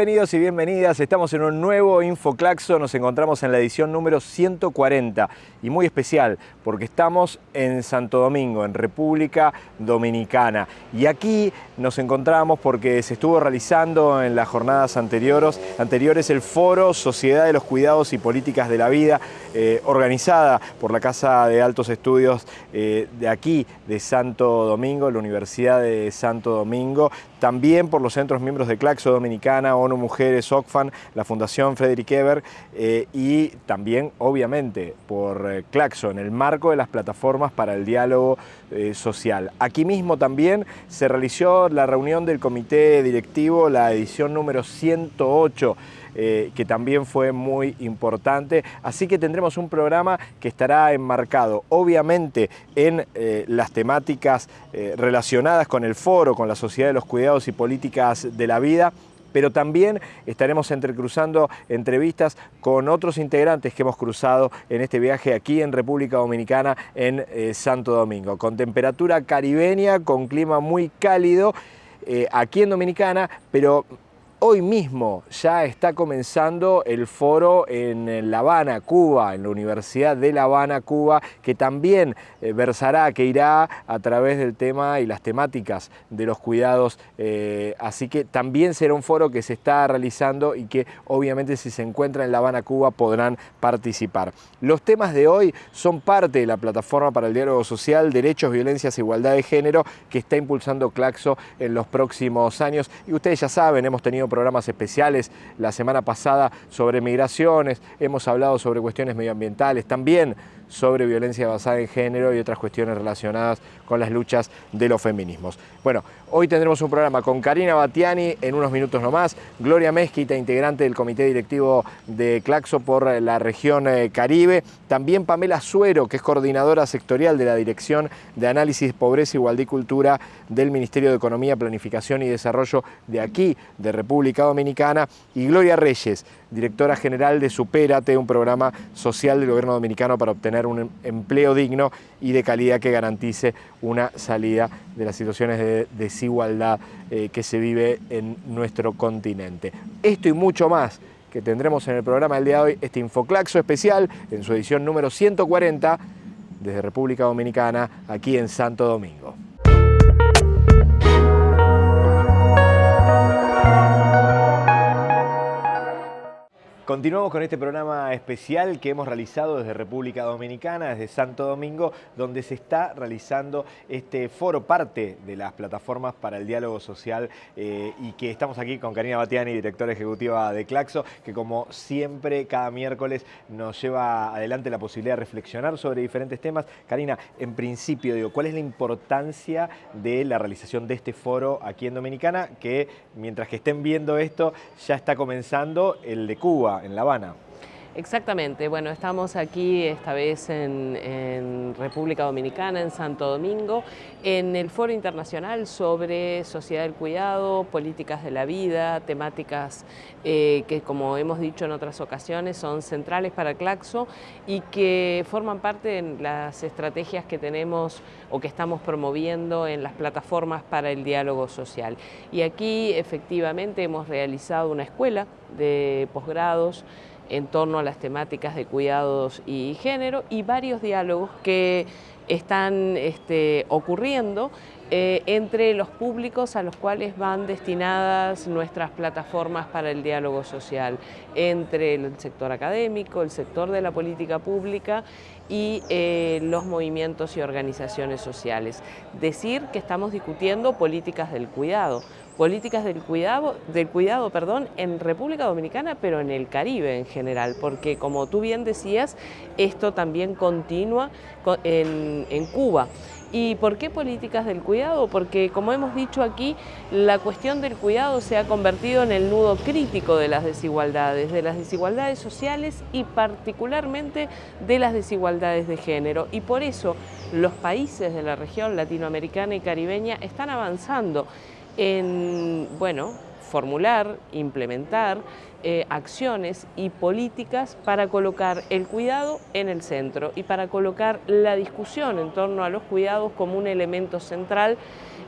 Bienvenidos y bienvenidas, estamos en un nuevo Infoclaxo, nos encontramos en la edición número 140 y muy especial porque estamos en Santo Domingo, en República Dominicana. Y aquí nos encontramos porque se estuvo realizando en las jornadas anteriores, anteriores el foro Sociedad de los Cuidados y Políticas de la Vida, eh, organizada por la Casa de Altos Estudios eh, de aquí, de Santo Domingo, la Universidad de Santo Domingo, también por los centros miembros de Claxo Dominicana, ONU Mujeres, OCFAN, la Fundación Frederick Eber eh, y también, obviamente, por eh, Claxo, en el marco de las plataformas para el diálogo eh, social. Aquí mismo también se realizó la reunión del comité directivo, la edición número 108, que también fue muy importante. Así que tendremos un programa que estará enmarcado, obviamente, en las temáticas relacionadas con el foro, con la sociedad de los cuidados y políticas de la vida, pero también estaremos entrecruzando entrevistas con otros integrantes que hemos cruzado en este viaje aquí en República Dominicana, en eh, Santo Domingo, con temperatura caribeña, con clima muy cálido, eh, aquí en Dominicana, pero Hoy mismo ya está comenzando el foro en La Habana, Cuba, en la Universidad de La Habana, Cuba, que también eh, versará, que irá a través del tema y las temáticas de los cuidados. Eh, así que también será un foro que se está realizando y que obviamente si se encuentra en La Habana, Cuba, podrán participar. Los temas de hoy son parte de la plataforma para el diálogo social, derechos, violencias igualdad de género que está impulsando Claxo en los próximos años. Y ustedes ya saben, hemos tenido programas especiales la semana pasada sobre migraciones, hemos hablado sobre cuestiones medioambientales, también sobre violencia basada en género y otras cuestiones relacionadas con las luchas de los feminismos. Bueno, hoy tendremos un programa con Karina Batiani en unos minutos nomás, Gloria Mezquita, integrante del comité directivo de Claxo por la región eh, Caribe, también Pamela Suero, que es coordinadora sectorial de la Dirección de Análisis, Pobreza, Igualdad y Cultura del Ministerio de Economía, Planificación y Desarrollo de aquí, de República Dominicana, y Gloria Reyes, directora general de Supérate, un programa social del gobierno dominicano para obtener un empleo digno y de calidad que garantice una salida de las situaciones de desigualdad eh, que se vive en nuestro continente. Esto y mucho más que tendremos en el programa del día de hoy, este Infoclaxo especial en su edición número 140 desde República Dominicana, aquí en Santo Domingo. Continuamos con este programa especial que hemos realizado desde República Dominicana, desde Santo Domingo, donde se está realizando este foro, parte de las plataformas para el diálogo social eh, y que estamos aquí con Karina Batiani, directora ejecutiva de Claxo, que como siempre cada miércoles nos lleva adelante la posibilidad de reflexionar sobre diferentes temas. Karina, en principio, digo, ¿cuál es la importancia de la realización de este foro aquí en Dominicana? Que mientras que estén viendo esto, ya está comenzando el de Cuba en La Habana. Exactamente, bueno, estamos aquí esta vez en, República Dominicana, en Santo Domingo, en el Foro Internacional sobre Sociedad del Cuidado, Políticas de la Vida, temáticas eh, que como hemos dicho en otras ocasiones son centrales para Claxo y que forman parte de las estrategias que tenemos o que estamos promoviendo en las plataformas para el diálogo social. Y aquí efectivamente hemos realizado una escuela de posgrados en torno a las temáticas de cuidados y género y varios diálogos que están este, ocurriendo eh, entre los públicos a los cuales van destinadas nuestras plataformas para el diálogo social, entre el sector académico, el sector de la política pública y eh, los movimientos y organizaciones sociales. Decir que estamos discutiendo políticas del cuidado, políticas del cuidado, del cuidado perdón, en República Dominicana, pero en el Caribe en general, porque como tú bien decías, esto también continúa en, en Cuba. ¿Y por qué políticas del cuidado? Porque, como hemos dicho aquí, la cuestión del cuidado se ha convertido en el nudo crítico de las desigualdades, de las desigualdades sociales y particularmente de las desigualdades de género. Y por eso los países de la región latinoamericana y caribeña están avanzando en, bueno, formular, implementar eh, acciones y políticas para colocar el cuidado en el centro y para colocar la discusión en torno a los cuidados como un elemento central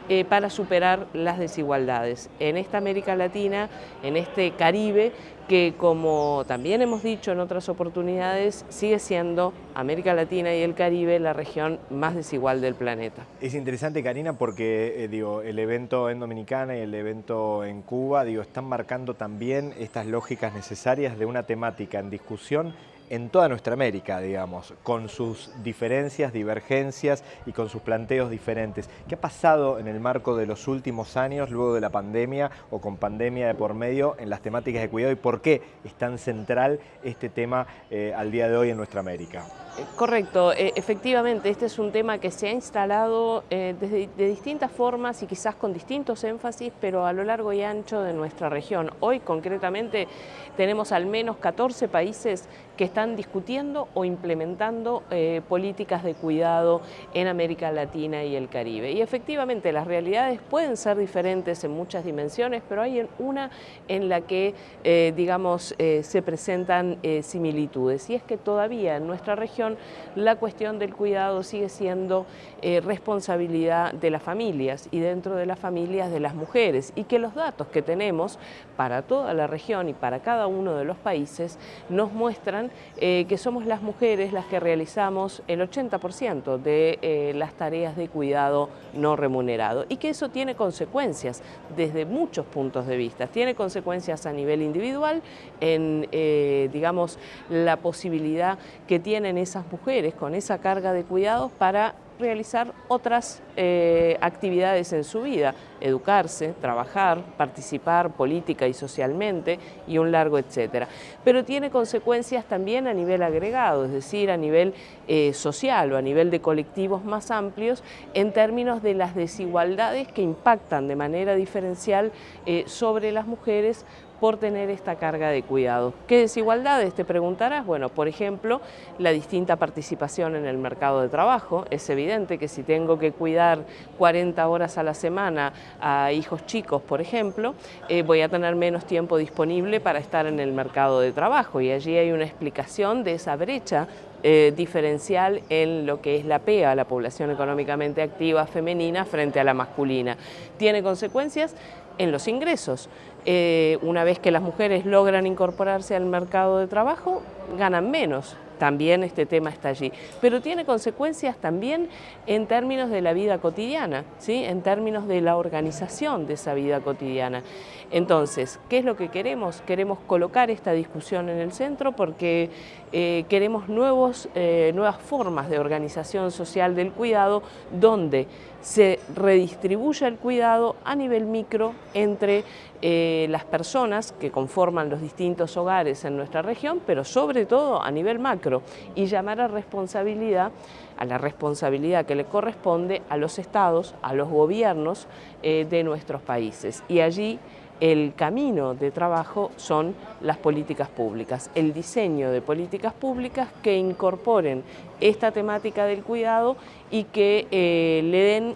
eh, para superar las desigualdades. En esta América Latina, en este Caribe, que como también hemos dicho en otras oportunidades, sigue siendo América Latina y el Caribe la región más desigual del planeta. Es interesante, Karina, porque eh, digo, el evento en Dominicana y el evento en Cuba digo, están marcando también estas lógicas necesarias de una temática en discusión en toda nuestra América, digamos, con sus diferencias, divergencias y con sus planteos diferentes. ¿Qué ha pasado en el marco de los últimos años, luego de la pandemia o con pandemia de por medio, en las temáticas de cuidado y por qué es tan central este tema eh, al día de hoy en nuestra América? Eh, correcto, eh, efectivamente, este es un tema que se ha instalado de distintas formas y quizás con distintos énfasis, pero a lo largo y ancho de nuestra región. Hoy concretamente tenemos al menos 14 países que están discutiendo o implementando eh, políticas de cuidado en América Latina y el Caribe. Y efectivamente las realidades pueden ser diferentes en muchas dimensiones, pero hay una en la que, eh, digamos, eh, se presentan similitudes. Y es que todavía en nuestra región la cuestión del cuidado sigue siendo responsabilidad de las familias y dentro de las familias de las mujeres. Y que los datos que tenemos para toda la región y para cada uno de los países nos muestran eh, que somos las mujeres las que realizamos el 80% de eh, las tareas de cuidado no remunerado y que eso tiene consecuencias desde muchos puntos de vista. Tiene consecuencias a nivel individual en, eh, digamos, la posibilidad que tienen esas mujeres con esa carga de cuidados para realizar otras eh, actividades en su vida, educarse, trabajar, participar política y socialmente y un largo etcétera. Pero tiene consecuencias también a nivel agregado, es decir, a nivel eh, social o a nivel de colectivos más amplios en términos de las desigualdades que impactan de manera diferencial eh, sobre las mujeres por tener esta carga de cuidado. ¿Qué desigualdades? Te preguntarás. Bueno, por ejemplo, la distinta participación en el mercado de trabajo. Es evidente que si tengo que cuidar 40 horas a la semana a hijos chicos, por ejemplo, eh, voy a tener menos tiempo disponible para estar en el mercado de trabajo y allí hay una explicación de esa brecha eh, diferencial en lo que es la PEA, la población económicamente activa femenina frente a la masculina. Tiene consecuencias en los ingresos. Eh, una vez que las mujeres logran incorporarse al mercado de trabajo, ganan menos. También este tema está allí. Pero tiene consecuencias también en términos de la vida cotidiana, ¿sí? en términos de la organización de esa vida cotidiana. Entonces, ¿qué es lo que queremos? Queremos colocar esta discusión en el centro porque eh, queremos nuevos, eh, nuevas formas de organización social del cuidado donde se redistribuya el cuidado a nivel micro entre eh, las personas que conforman los distintos hogares en nuestra región, pero sobre todo a nivel macro, y llamar a responsabilidad, a la responsabilidad que le corresponde a los estados, a los gobiernos de nuestros países. Y allí el camino de trabajo son las políticas públicas, el diseño de políticas públicas que incorporen esta temática del cuidado y que eh, le den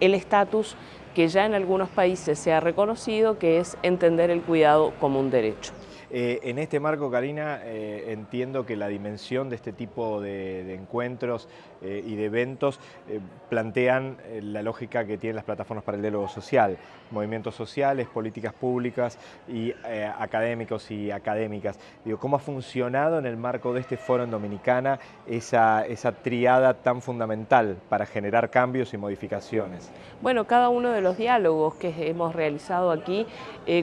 el estatus que ya en algunos países se ha reconocido, que es entender el cuidado como un derecho. Eh, en este marco, Karina, eh, entiendo que la dimensión de este tipo de, encuentros eh, y de eventos plantean la lógica que tienen las plataformas para el diálogo social, movimientos sociales, políticas públicas y académicos y académicas. Digo, ¿Cómo ha funcionado en el marco de este foro en Dominicana esa, triada tan fundamental para generar cambios y modificaciones? Bueno, cada uno de los diálogos que hemos realizado aquí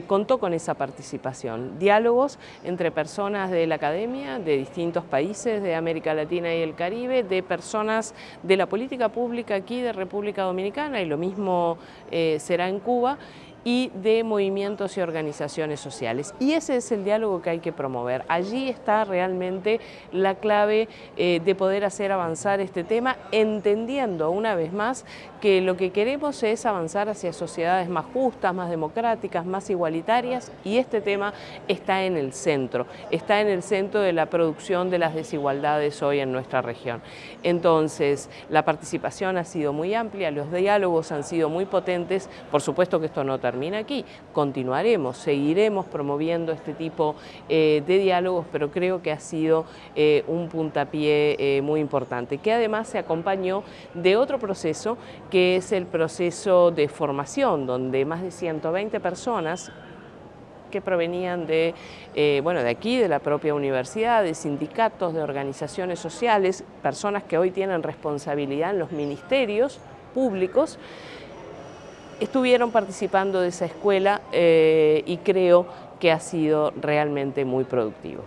contó con esa participación. Diálogos entre personas de la academia, de distintos países de América Latina y el Caribe, de personas de la política pública aquí de República Dominicana y lo mismo eh, será en Cuba y de movimientos y organizaciones sociales. Y ese es el diálogo que hay que promover. Allí está realmente la clave eh, de poder hacer avanzar este tema, entendiendo una vez más que lo que queremos es avanzar hacia sociedades más justas, más democráticas, más igualitarias y este tema está en el centro, está en el centro de la producción de las desigualdades hoy en nuestra región. Entonces, la participación ha sido muy amplia, los diálogos han sido muy potentes, por supuesto que esto no termina termina aquí. Continuaremos, seguiremos promoviendo este tipo de diálogos, pero creo que ha sido un puntapié muy importante, que además se acompañó de otro proceso que es el proceso de formación, donde más de 120 personas que provenían de, eh, bueno, de aquí, de la propia universidad, de sindicatos, de organizaciones sociales, personas que hoy tienen responsabilidad en los ministerios públicos, estuvieron participando de esa escuela eh, y creo que ha sido realmente muy productivo.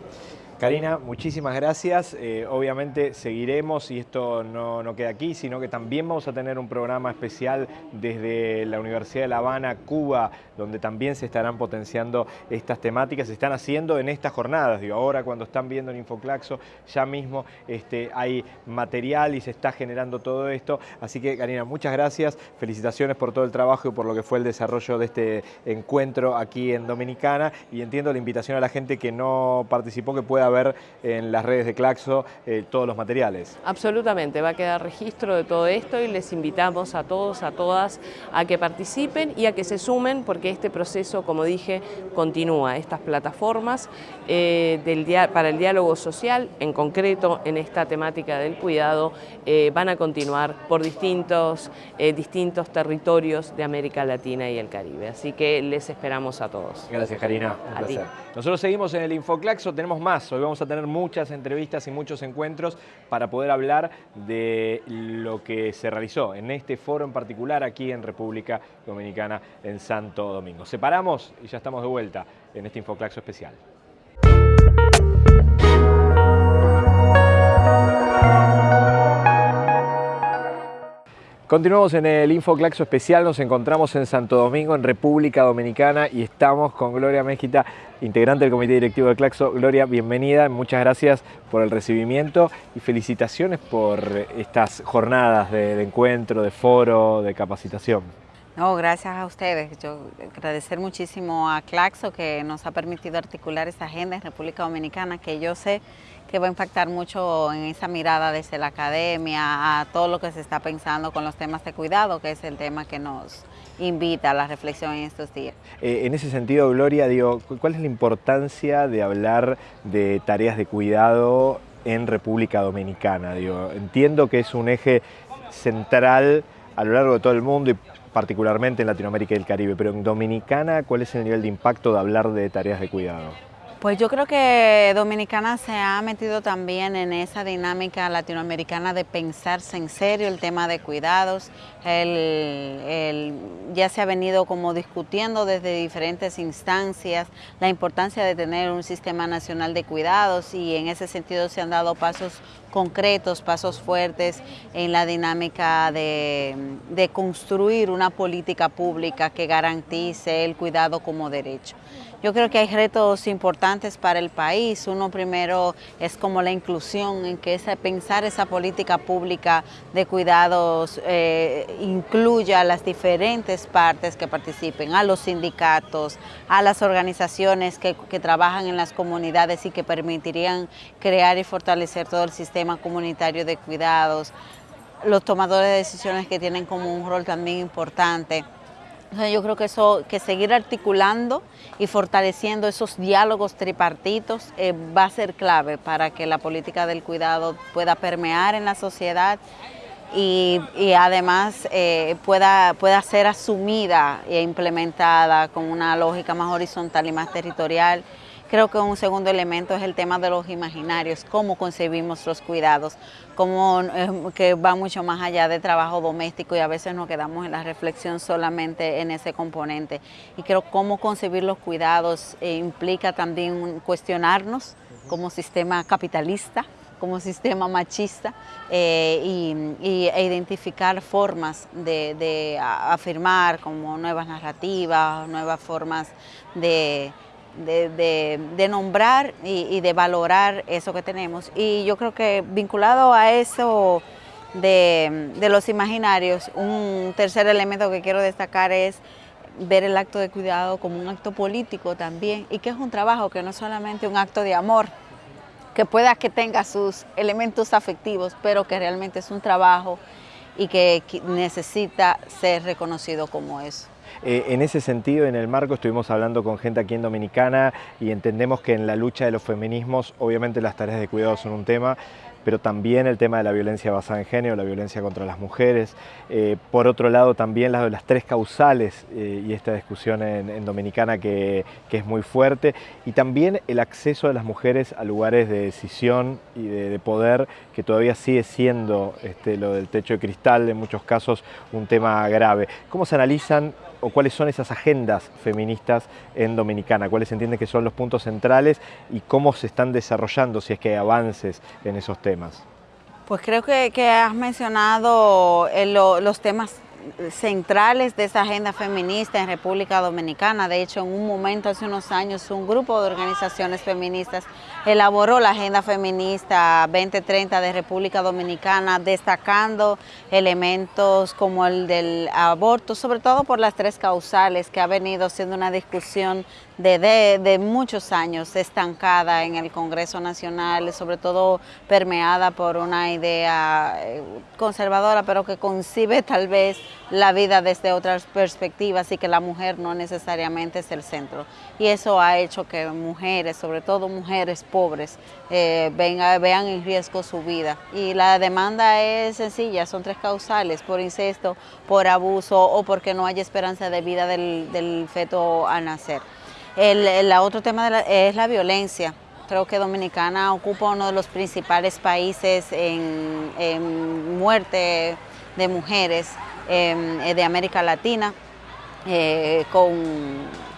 Karina, muchísimas gracias. Eh, obviamente seguiremos y esto no, no, queda aquí, sino que también vamos a tener un programa especial desde la Universidad de La Habana, Cuba, donde también se estarán potenciando estas temáticas, se están haciendo en estas jornadas. Digo, ahora cuando están viendo en Infoclaxo, ya mismo este, hay material y se está generando todo esto. Así que Karina, muchas gracias, felicitaciones por todo el trabajo y por lo que fue el desarrollo de este encuentro aquí en Dominicana y entiendo la invitación a la gente que no participó que pueda ver en las redes de Claxo eh, todos los materiales. Absolutamente, va a quedar registro de todo esto y les invitamos a todos, a todas, a que participen y a que se sumen porque este proceso, como dije, continúa. Estas plataformas eh, del para el diálogo social, en concreto en esta temática del cuidado, eh, van a continuar por distintos, distintos territorios de América Latina y el Caribe. Así que les esperamos a todos. Gracias, Karina. Nosotros seguimos en el Infoclaxo, tenemos más Hoy vamos a tener muchas entrevistas y muchos encuentros para poder hablar de lo que se realizó en este foro en particular aquí en República Dominicana en Santo Domingo. Separamos y ya estamos de vuelta en este Infoclaxo especial. Continuamos en el Infoclaxo especial, nos encontramos en Santo Domingo, en República Dominicana y estamos con Gloria Mezquita, integrante del Comité Directivo de Claxo. Gloria, bienvenida, muchas gracias por el recibimiento y felicitaciones por estas jornadas de, encuentro, de foro, de capacitación. No, gracias a ustedes. Yo agradecer muchísimo a Claxo que nos ha permitido articular esta agenda en República Dominicana, que yo sé que va a impactar mucho en esa mirada desde la academia a todo lo que se está pensando con los temas de cuidado, que es el tema que nos invita a la reflexión en estos días. Eh, en ese sentido, Gloria, digo, ¿cuál es la importancia de hablar de tareas de cuidado en República Dominicana? Digo, entiendo que es un eje central a lo largo de todo el mundo y particularmente en Latinoamérica y el Caribe, pero en Dominicana, ¿cuál es el nivel de impacto de hablar de tareas de cuidado? Pues yo creo que Dominicana se ha metido también en esa dinámica latinoamericana de pensarse en serio el tema de cuidados. ya se ha venido como discutiendo desde diferentes instancias la importancia de tener un sistema nacional de cuidados y en ese sentido se han dado pasos concretos, pasos fuertes en la dinámica de construir una política pública que garantice el cuidado como derecho. Yo creo que hay retos importantes para el país. Uno primero es como la inclusión, en que pensar esa política pública de cuidados eh, incluya a las diferentes partes que participen, a los sindicatos, a las organizaciones que trabajan en las comunidades y que permitirían crear y fortalecer todo el sistema comunitario de cuidados, los tomadores de decisiones que tienen como un rol también importante yo creo que eso, que seguir articulando y fortaleciendo esos diálogos tripartitos eh, va a ser clave para que la política del cuidado pueda permear en la sociedad y, además eh, pueda, pueda ser asumida e implementada con una lógica más horizontal y más territorial. Creo que un segundo elemento es el tema de los imaginarios, cómo concebimos los cuidados, cómo, eh, que va mucho más allá de trabajo doméstico y a veces nos quedamos en la reflexión solamente en ese componente. Y creo que cómo concebir los cuidados eh, implica también cuestionarnos como sistema capitalista, como sistema machista eh, y, e identificar formas de, de afirmar como nuevas narrativas, nuevas formas de de, nombrar y, de valorar eso que tenemos. Y yo creo que vinculado a eso de, los imaginarios, un tercer elemento que quiero destacar es ver el acto de cuidado como un acto político también y que es un trabajo que no es solamente un acto de amor, que pueda que tenga sus elementos afectivos, pero que realmente es un trabajo y que necesita ser reconocido como eso. Eh, en ese sentido, en el marco, estuvimos hablando con gente aquí en Dominicana y entendemos que en la lucha de los feminismos, obviamente las tareas de cuidado son un tema, pero también el tema de la violencia basada en género, la violencia contra las mujeres. Eh, por otro lado, también las, las tres causales eh, y esta discusión en, Dominicana que, es muy fuerte. Y también el acceso de las mujeres a lugares de decisión y de, poder, que todavía sigue siendo este, lo del techo de cristal, en muchos casos un tema grave. ¿Cómo se analizan o cuáles son esas agendas feministas en Dominicana, cuáles se entiende que son los puntos centrales y cómo se están desarrollando, si es que hay avances en esos temas. Pues creo que, has mencionado eh, los temas centrales de esa agenda feminista en República Dominicana. De hecho, en un momento, hace unos años, un grupo de organizaciones feministas elaboró la Agenda Feminista 2030 de República Dominicana, destacando elementos como el del aborto, sobre todo por las tres causales que ha venido siendo una discusión de, de, muchos años estancada en el Congreso Nacional, sobre todo permeada por una idea eh, conservadora, pero que concibe tal vez la vida desde otras perspectivas y que la mujer no necesariamente es el centro. Y eso ha hecho que mujeres, sobre todo mujeres pobres, eh, vean en riesgo su vida. Y la demanda es sencilla, son tres causales, por incesto, por abuso o porque no hay esperanza de vida del, feto al nacer. El, otro tema es la violencia. Creo que Dominicana ocupa uno de los principales países en, muerte de mujeres em, de América Latina, eh, con eh,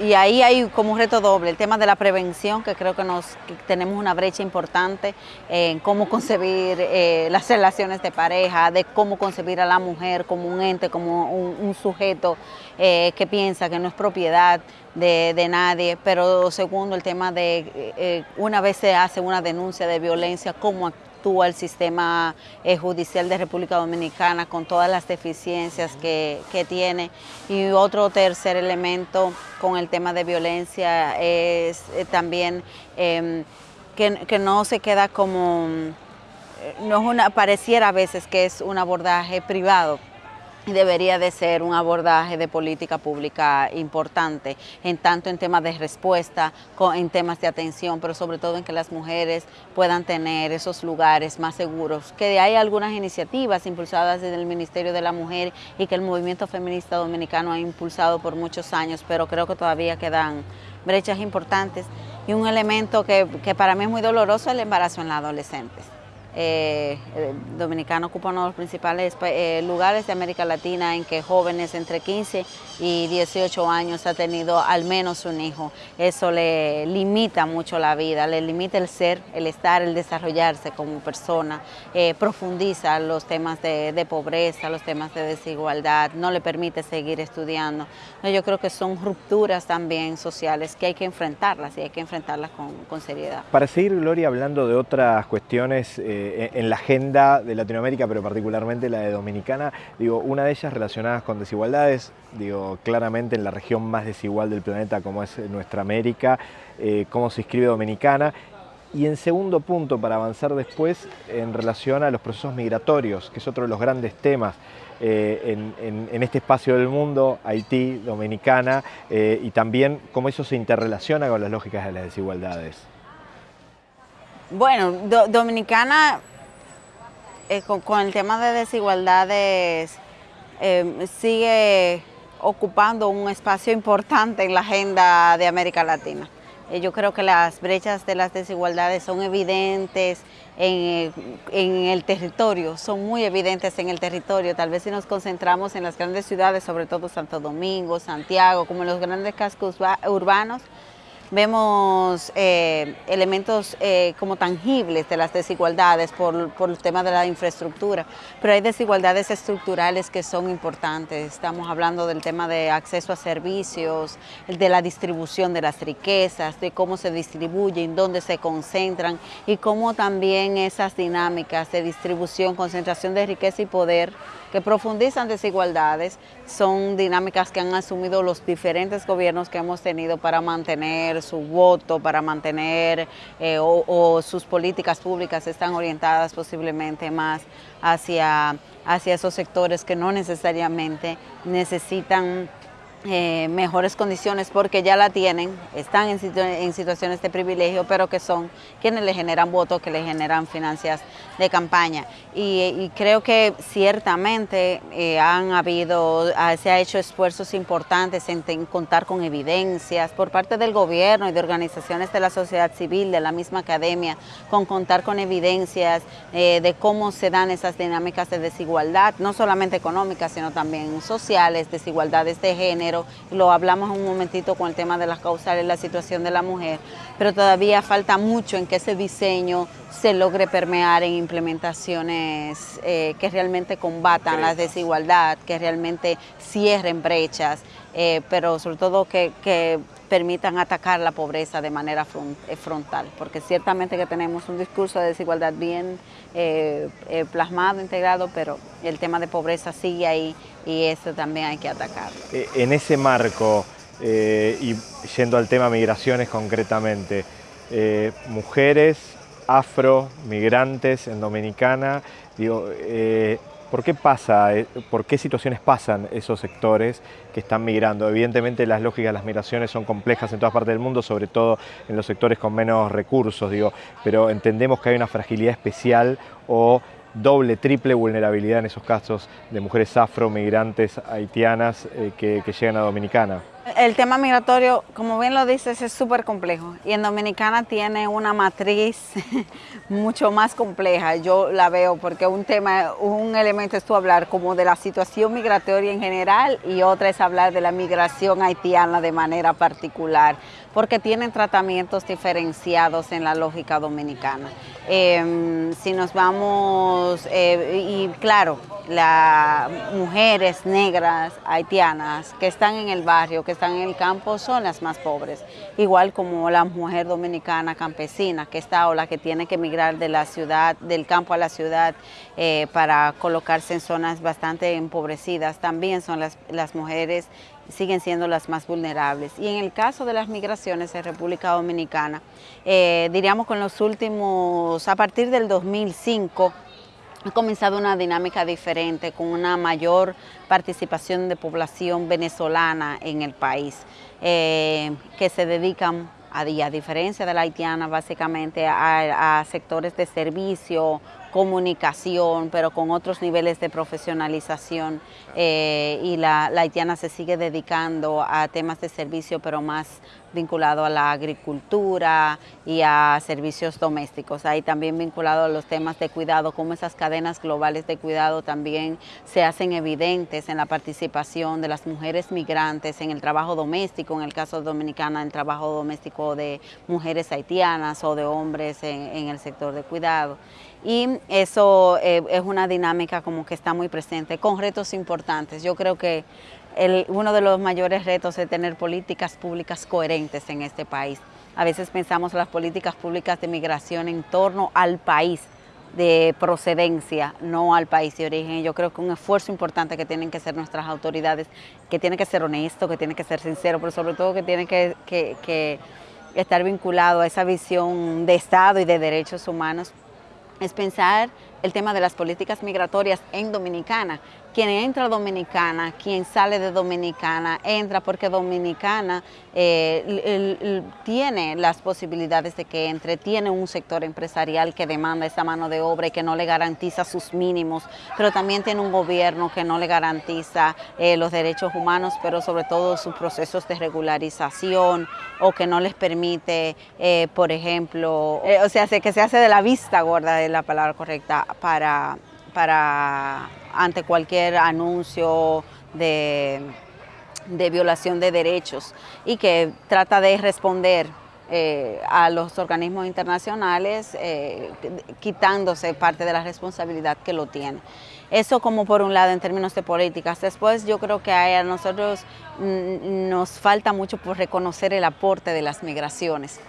y ahí hay como un reto doble, el tema de la prevención, que creo que, nos, tenemos una brecha importante en cómo concebir eh, las relaciones de pareja, de cómo concebir a la mujer como un ente, como un, sujeto eh, que piensa que no es propiedad de, nadie, pero segundo el tema de una vez se hace una denuncia de violencia, cómo actúa el sistema eh, judicial de República Dominicana con todas las deficiencias que, tiene. Y otro tercer elemento con el tema de violencia es eh, también em, que, no se queda como, eh, no es una, pareciera a veces que es un abordaje privado, debería de ser un abordaje de política pública importante, en tanto en temas de respuesta, en temas de atención, pero sobre todo en que las mujeres puedan tener esos lugares más seguros. Que hay algunas iniciativas impulsadas desde el Ministerio de la Mujer y que el movimiento feminista dominicano ha impulsado por muchos años, pero creo que todavía quedan brechas importantes. Y un elemento que, que para mí es muy doloroso el embarazo en la adolescentes. Eh, Dominicano ocupa uno de los principales eh, lugares de América Latina en que jóvenes entre 15 y 18 años han tenido al menos un hijo. Eso le limita mucho la vida, le limita el ser, el estar, el desarrollarse como persona, eh, profundiza los temas de, pobreza, los temas de desigualdad, no le permite seguir estudiando. Yo creo que son rupturas también sociales que hay que enfrentarlas y hay que enfrentarlas con, con seriedad. Para seguir, Gloria, hablando de otras cuestiones, eh, en la agenda de Latinoamérica, pero particularmente la de Dominicana. Digo, una de ellas relacionadas con desigualdades, digo, claramente en la región más desigual del planeta como es nuestra América, eh, cómo se inscribe Dominicana. Y en segundo punto, para avanzar después, en relación a los procesos migratorios, que es otro de los grandes temas eh, en, este espacio del mundo, Haití, Dominicana, y también cómo eso se interrelaciona con las lógicas de las desigualdades. Bueno, Dominicana, eh, con, el tema de desigualdades, eh, sigue ocupando un espacio importante en la agenda de América Latina. Eh, yo creo que las brechas de las desigualdades son evidentes en, en, el territorio, son muy evidentes en el territorio. Tal vez si nos concentramos en las grandes ciudades, sobre todo Santo Domingo, Santiago, como en los grandes cascos urbanos, vemos eh, elementos eh, como tangibles de las desigualdades por, por el tema de la infraestructura, pero hay desigualdades estructurales que son importantes. Estamos hablando del tema de acceso a servicios, de la distribución de las riquezas, de cómo se distribuyen, dónde se concentran y cómo también esas dinámicas de distribución, concentración de riqueza y poder que profundizan desigualdades, son dinámicas que han asumido los diferentes gobiernos que hemos tenido para mantener su voto, para mantener eh, o, sus políticas públicas están orientadas posiblemente más hacia, hacia esos sectores que no necesariamente necesitan eh, mejores condiciones porque ya la tienen, están en, situaciones de privilegio, pero que son quienes le generan votos, que le generan financias de campaña. Y, creo que ciertamente eh, han habido, ah, se ha hecho esfuerzos importantes en, contar con evidencias por parte del gobierno y de organizaciones de la sociedad civil, de la misma academia, con contar con evidencias eh, de cómo se dan esas dinámicas de desigualdad, no solamente económicas, sino también sociales, desigualdades de género, lo hablamos un momentito con el tema de las causales, la situación de la mujer, pero todavía falta mucho en que ese diseño se logre permear en implementaciones eh, que realmente combatan la desigualdad, que realmente cierren brechas, eh, pero sobre todo que, permitan atacar la pobreza de manera eh, frontal, porque ciertamente que tenemos un discurso de desigualdad bien plasmado, integrado, pero el tema de pobreza sigue ahí y eso también hay que atacarlo. En ese marco, y yendo al tema migraciones concretamente, mujeres afro, migrantes en Dominicana. Digo, eh, ¿por qué pasa, eh, por qué situaciones pasan esos sectores que están migrando? Evidentemente las lógicas de las migraciones son complejas en todas partes del mundo, sobre todo en los sectores con menos recursos, digo, pero entendemos que hay una fragilidad especial o doble, triple vulnerabilidad en esos casos de mujeres afro, migrantes, haitianas eh, que llegan a Dominicana. El tema migratorio, como bien lo dices, es súper complejo y en Dominicana tiene una matriz mucho más compleja. Yo la veo porque un tema, un elemento es tú hablar como de la situación migratoria en general y otra es hablar de la migración haitiana de manera particular porque tienen tratamientos diferenciados en la lógica dominicana. Em, si nos vamos, eh, y claro, las mujeres negras haitianas que están en el barrio, que están en el campo, son las más pobres. Igual como la mujer dominicana campesina que está o la que tiene que emigrar de la ciudad, del campo a la ciudad eh, para colocarse en zonas bastante empobrecidas, también son las, las mujeres siguen siendo las más vulnerables. Y en el caso de las migraciones en República Dominicana, eh, diríamos con los últimos, a partir del 2005, ha comenzado una dinámica diferente, con una mayor participación de población venezolana en el país, eh, que se dedican, a, a diferencia de la haitiana, básicamente a, sectores de servicio, comunicación, pero con otros niveles de profesionalización eh, y la haitiana se sigue dedicando a temas de servicio, pero más vinculado a la agricultura y a servicios domésticos. Ahí también vinculado a los temas de cuidado, cómo esas cadenas globales de cuidado también se hacen evidentes en la participación de las mujeres migrantes en el trabajo doméstico, en el caso Dominicana, el trabajo doméstico de mujeres haitianas o de hombres en, el sector de cuidado. Y eso eh, es una dinámica como que está muy presente, con retos importantes. Yo creo que uno de los mayores retos es tener políticas públicas coherentes en este país. A veces pensamos las políticas públicas de migración en torno al país de procedencia, no al país de origen. Yo creo que un esfuerzo importante que tienen que hacer nuestras autoridades, que tiene que ser honesto, que tiene que ser sincero, pero sobre todo que tiene que estar vinculado a esa visión de Estado y de derechos humanos, es pensar el tema de las políticas migratorias en Dominicana, quien entra Dominicana, quien sale de Dominicana, entra porque Dominicana eh, tiene las posibilidades de que entre, tiene un sector empresarial que demanda esa mano de obra y que no le garantiza sus mínimos, pero también tiene un gobierno que no le garantiza eh, los derechos humanos, pero sobre todo sus procesos de regularización o que no les permite, eh, por ejemplo, o sea, que se hace de la vista gorda, es la palabra correcta, para, para ante cualquier anuncio de, violación de derechos y que trata de responder eh, a los organismos internacionales eh, quitándose parte de la responsabilidad que lo tiene. Eso como por un lado en términos de políticas. Después yo creo que a nosotros nos falta mucho por reconocer el aporte de las migraciones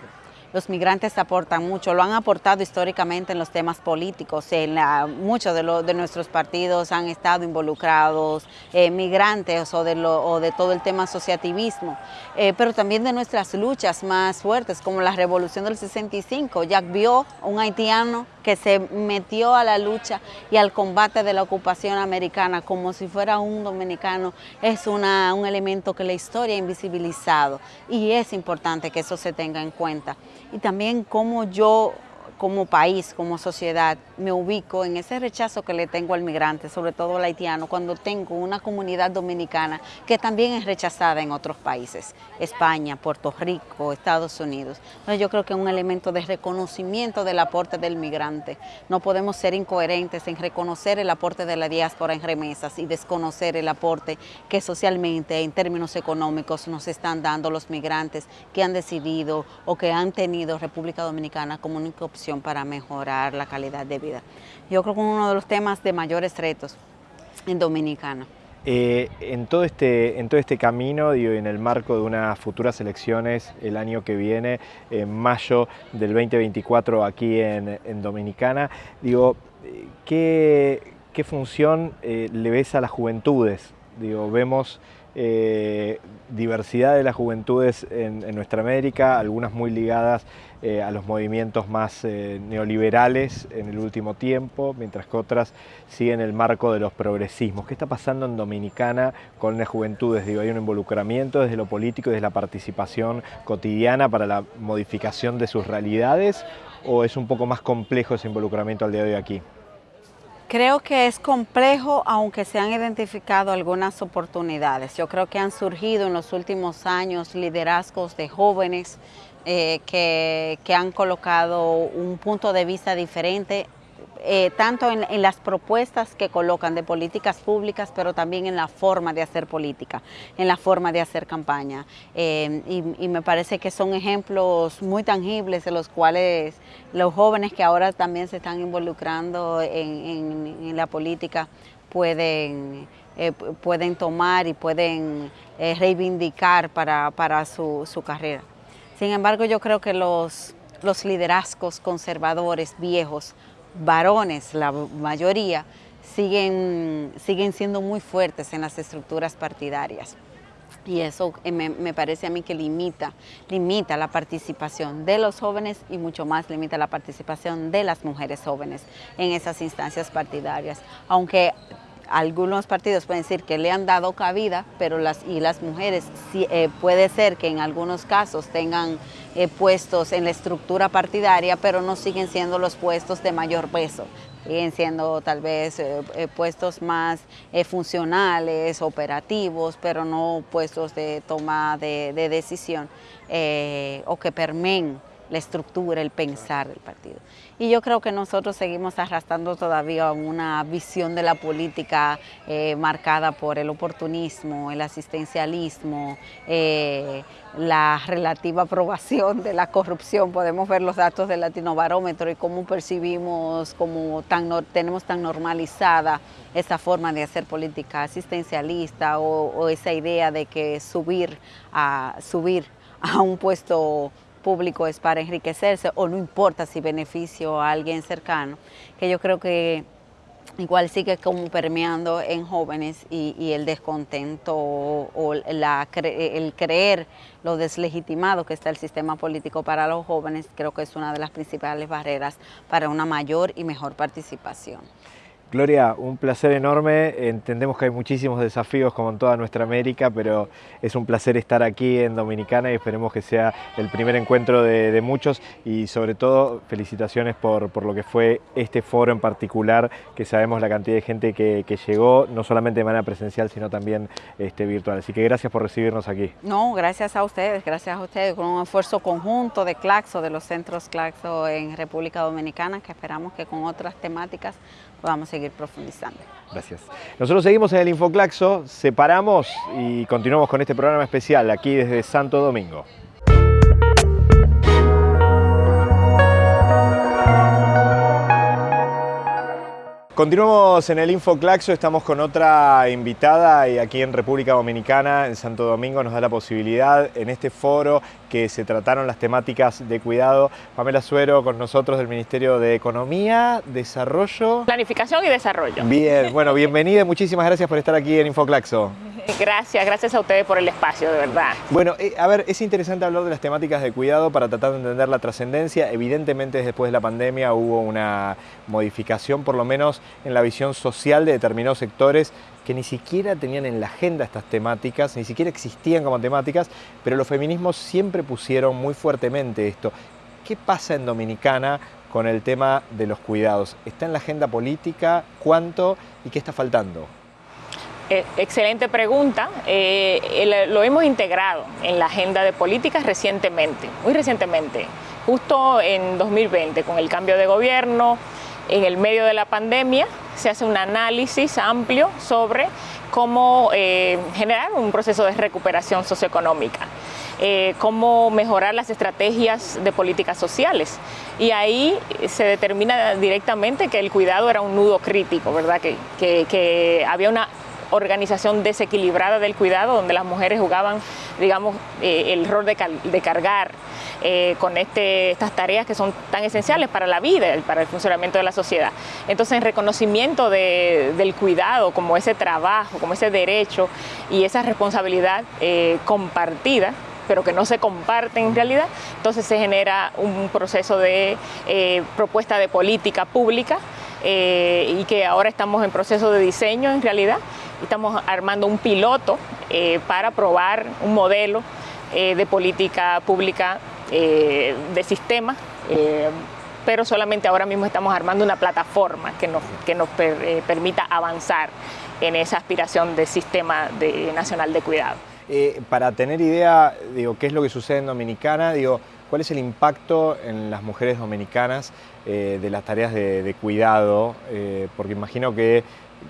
los migrantes aportan mucho, lo han aportado históricamente en los temas políticos, en muchos de, de, nuestros partidos han estado involucrados eh, migrantes o de, lo, de, todo el tema asociativismo, eh, pero también de nuestras luchas más fuertes, como la revolución del 65. Jack vio un haitiano que se metió a la lucha y al combate de la ocupación americana como si fuera un dominicano, es una, un elemento que la historia ha invisibilizado y es importante que eso se tenga en cuenta. Y también como yo como país, como sociedad, me ubico en ese rechazo que le tengo al migrante, sobre todo al haitiano, cuando tengo una comunidad dominicana que también es rechazada en otros países, España, Puerto Rico, Estados Unidos. Yo creo que es un elemento de reconocimiento del aporte del migrante. No podemos ser incoherentes en reconocer el aporte de la diáspora en remesas y desconocer el aporte que socialmente, en términos económicos, nos están dando los migrantes que han decidido o que han tenido República Dominicana como única opción para mejorar la calidad de vida. Yo creo que es uno de los temas de mayores retos en Dominicana. Eh, en, todo este, en todo este camino, digo, en el marco de unas futuras elecciones el año que viene, en mayo del 2024 aquí en, Dominicana, digo, ¿qué, qué función eh, le ves a las juventudes? Digo, vemos eh, diversidad de las juventudes en, nuestra América, algunas muy ligadas eh, a los movimientos más eh, neoliberales en el último tiempo, mientras que otras siguen el marco de los progresismos. ¿Qué está pasando en Dominicana con las juventudes? ¿Hay un involucramiento desde lo político y desde la participación cotidiana para la modificación de sus realidades? ¿O es un poco más complejo ese involucramiento al día de hoy aquí? Creo que es complejo, aunque se han identificado algunas oportunidades. Yo creo que han surgido en los últimos años liderazgos de jóvenes eh, que, que han colocado un punto de vista diferente eh, tanto en, las propuestas que colocan de políticas públicas, pero también en la forma de hacer política, en la forma de hacer campaña. Eh, y, me parece que son ejemplos muy tangibles de los cuales los jóvenes que ahora también se están involucrando en, la política pueden, eh, pueden tomar y pueden reivindicar para, su, su, carrera. Sin embargo, yo creo que los, los liderazgos conservadores viejos varones, la mayoría, siguen, siguen siendo muy fuertes en las estructuras partidarias. Y eso eh, me, parece a mí que limita, limita la participación de los jóvenes y mucho más limita la participación de las mujeres jóvenes en esas instancias partidarias. Aunque algunos partidos pueden decir que le han dado cabida, pero las, y las mujeres eh, puede ser que en algunos casos tengan eh, puestos en la estructura partidaria, pero no siguen siendo los puestos de mayor peso. Siguen siendo tal vez eh, puestos más funcionales, operativos, pero no puestos de toma de, de decisión o que permeen la estructura, el pensar del partido. Y yo creo que nosotros seguimos arrastrando todavía una visión de la política eh, marcada por el oportunismo, el asistencialismo, eh, la relativa aprobación de la corrupción. Podemos ver los datos del Latinobarómetro y cómo percibimos, cómo tan, tenemos tan normalizada esa forma de hacer política asistencialista o, o esa idea de que subir a, subir a un puesto público es para enriquecerse o no importa si beneficio a alguien cercano, que yo creo que igual sigue como permeando en jóvenes y, el descontento o, la, el creer lo deslegitimado que está el sistema político para los jóvenes, creo que es una de las principales barreras para una mayor y mejor participación. Gloria, un placer enorme. Entendemos que hay muchísimos desafíos como en toda nuestra América, pero es un placer estar aquí en Dominicana y esperemos que sea el primer encuentro de, muchos y sobre todo felicitaciones por, por, lo que fue este foro en particular, que sabemos la cantidad de gente que, llegó, no solamente de manera presencial, sino también este, virtual. Así que gracias por recibirnos aquí. No, gracias a ustedes, gracias a ustedes, con un esfuerzo conjunto de Claxo, de los centros Claxo en República Dominicana, que esperamos que con otras temáticas podamos seguir profundizando. Gracias. Nosotros seguimos en el Infoclaxo, separamos y continuamos con este programa especial aquí desde Santo Domingo. Continuamos en el InfoClaxo, estamos con otra invitada y aquí en República Dominicana, en Santo Domingo, nos da la posibilidad en este foro que se trataron las temáticas de cuidado. Pamela Suero con nosotros del Ministerio de Economía, Desarrollo... Planificación y Desarrollo. Bien, bueno, bienvenida, muchísimas gracias por estar aquí en InfoClaxo. Gracias, gracias a ustedes por el espacio, de verdad. Bueno, eh, a ver, es interesante hablar de las temáticas de cuidado para tratar de entender la trascendencia. Evidentemente, después de la pandemia hubo una modificación, por lo menos en la visión social de determinados sectores que ni siquiera tenían en la agenda estas temáticas, ni siquiera existían como temáticas, pero los feminismos siempre pusieron muy fuertemente esto. ¿Qué pasa en Dominicana con el tema de los cuidados? ¿Está en la agenda política? ¿Cuánto? ¿Y qué está faltando? Eh, excelente pregunta. Eh, lo hemos integrado en la agenda de políticas recientemente, muy recientemente, justo en 2020, con el cambio de gobierno, en el medio de la pandemia, se hace un análisis amplio sobre cómo eh, generar un proceso de recuperación socioeconómica. cómo mejorar las estrategias de políticas sociales. Y ahí se determina directamente que el cuidado era un nudo crítico, ¿verdad? Que había una organización desequilibrada del cuidado, donde las mujeres jugaban, digamos, eh, el rol de, cargar eh, con este, estas tareas que son tan esenciales para la vida, para el funcionamiento de la sociedad. Entonces, en reconocimiento del cuidado como ese trabajo, como ese derecho y esa responsabilidad eh, compartida, pero que no se comparten en realidad, entonces se genera un proceso de propuesta de política pública y que ahora estamos en proceso de diseño en realidad. Estamos armando un piloto eh, para probar un modelo eh, de política pública eh, de sistema, pero solamente ahora mismo estamos armando una plataforma que nos, que nos permita avanzar en esa aspiración de sistema nacional de cuidado. para tener idea, digo, qué es lo que sucede en Dominicana, digo, ¿cuál es el impacto en las mujeres dominicanas de las tareas de, de cuidado? porque imagino que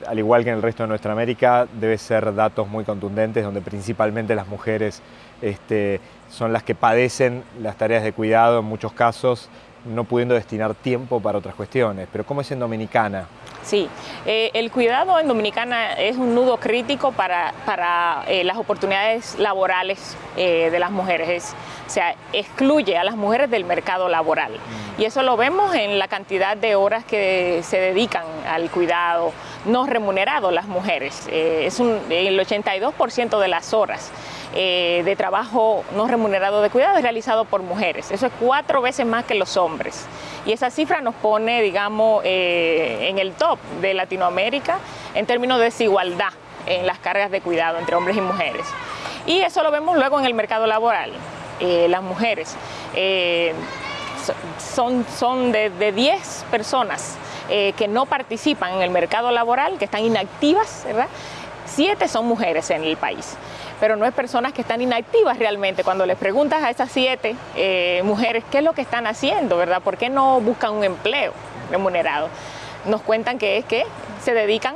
al igual que en el resto de nuestra América, debe ser datos muy contundentes, donde principalmente las mujeres este, son las que padecen las tareas de cuidado en muchos casos, no pudiendo destinar tiempo para otras cuestiones. Pero ¿cómo es en Dominicana? Sí, eh, el cuidado en Dominicana es un nudo crítico para, eh, las oportunidades laborales eh, de las mujeres. o sea, excluye a las mujeres del mercado laboral. Mm. Y eso lo vemos en la cantidad de horas que se dedican al cuidado no remunerado las mujeres. es el 82% de las horas eh, de trabajo no remunerado de cuidado es realizado por mujeres. Eso es cuatro veces más que los hombres. Y esa cifra nos pone, digamos, eh, en el top de Latinoamérica en términos de desigualdad en las cargas de cuidado entre hombres y mujeres. Y eso lo vemos luego en el mercado laboral. Eh, las mujeres son, son de, de 10 personas que no participan en el mercado laboral, que están inactivas, ¿verdad? Siete son mujeres en el país pero no es personas que están inactivas realmente. Cuando les preguntas a esas siete eh, mujeres qué es lo que están haciendo, ¿verdad? ¿Por qué no buscan un empleo remunerado? Nos cuentan que es que se dedican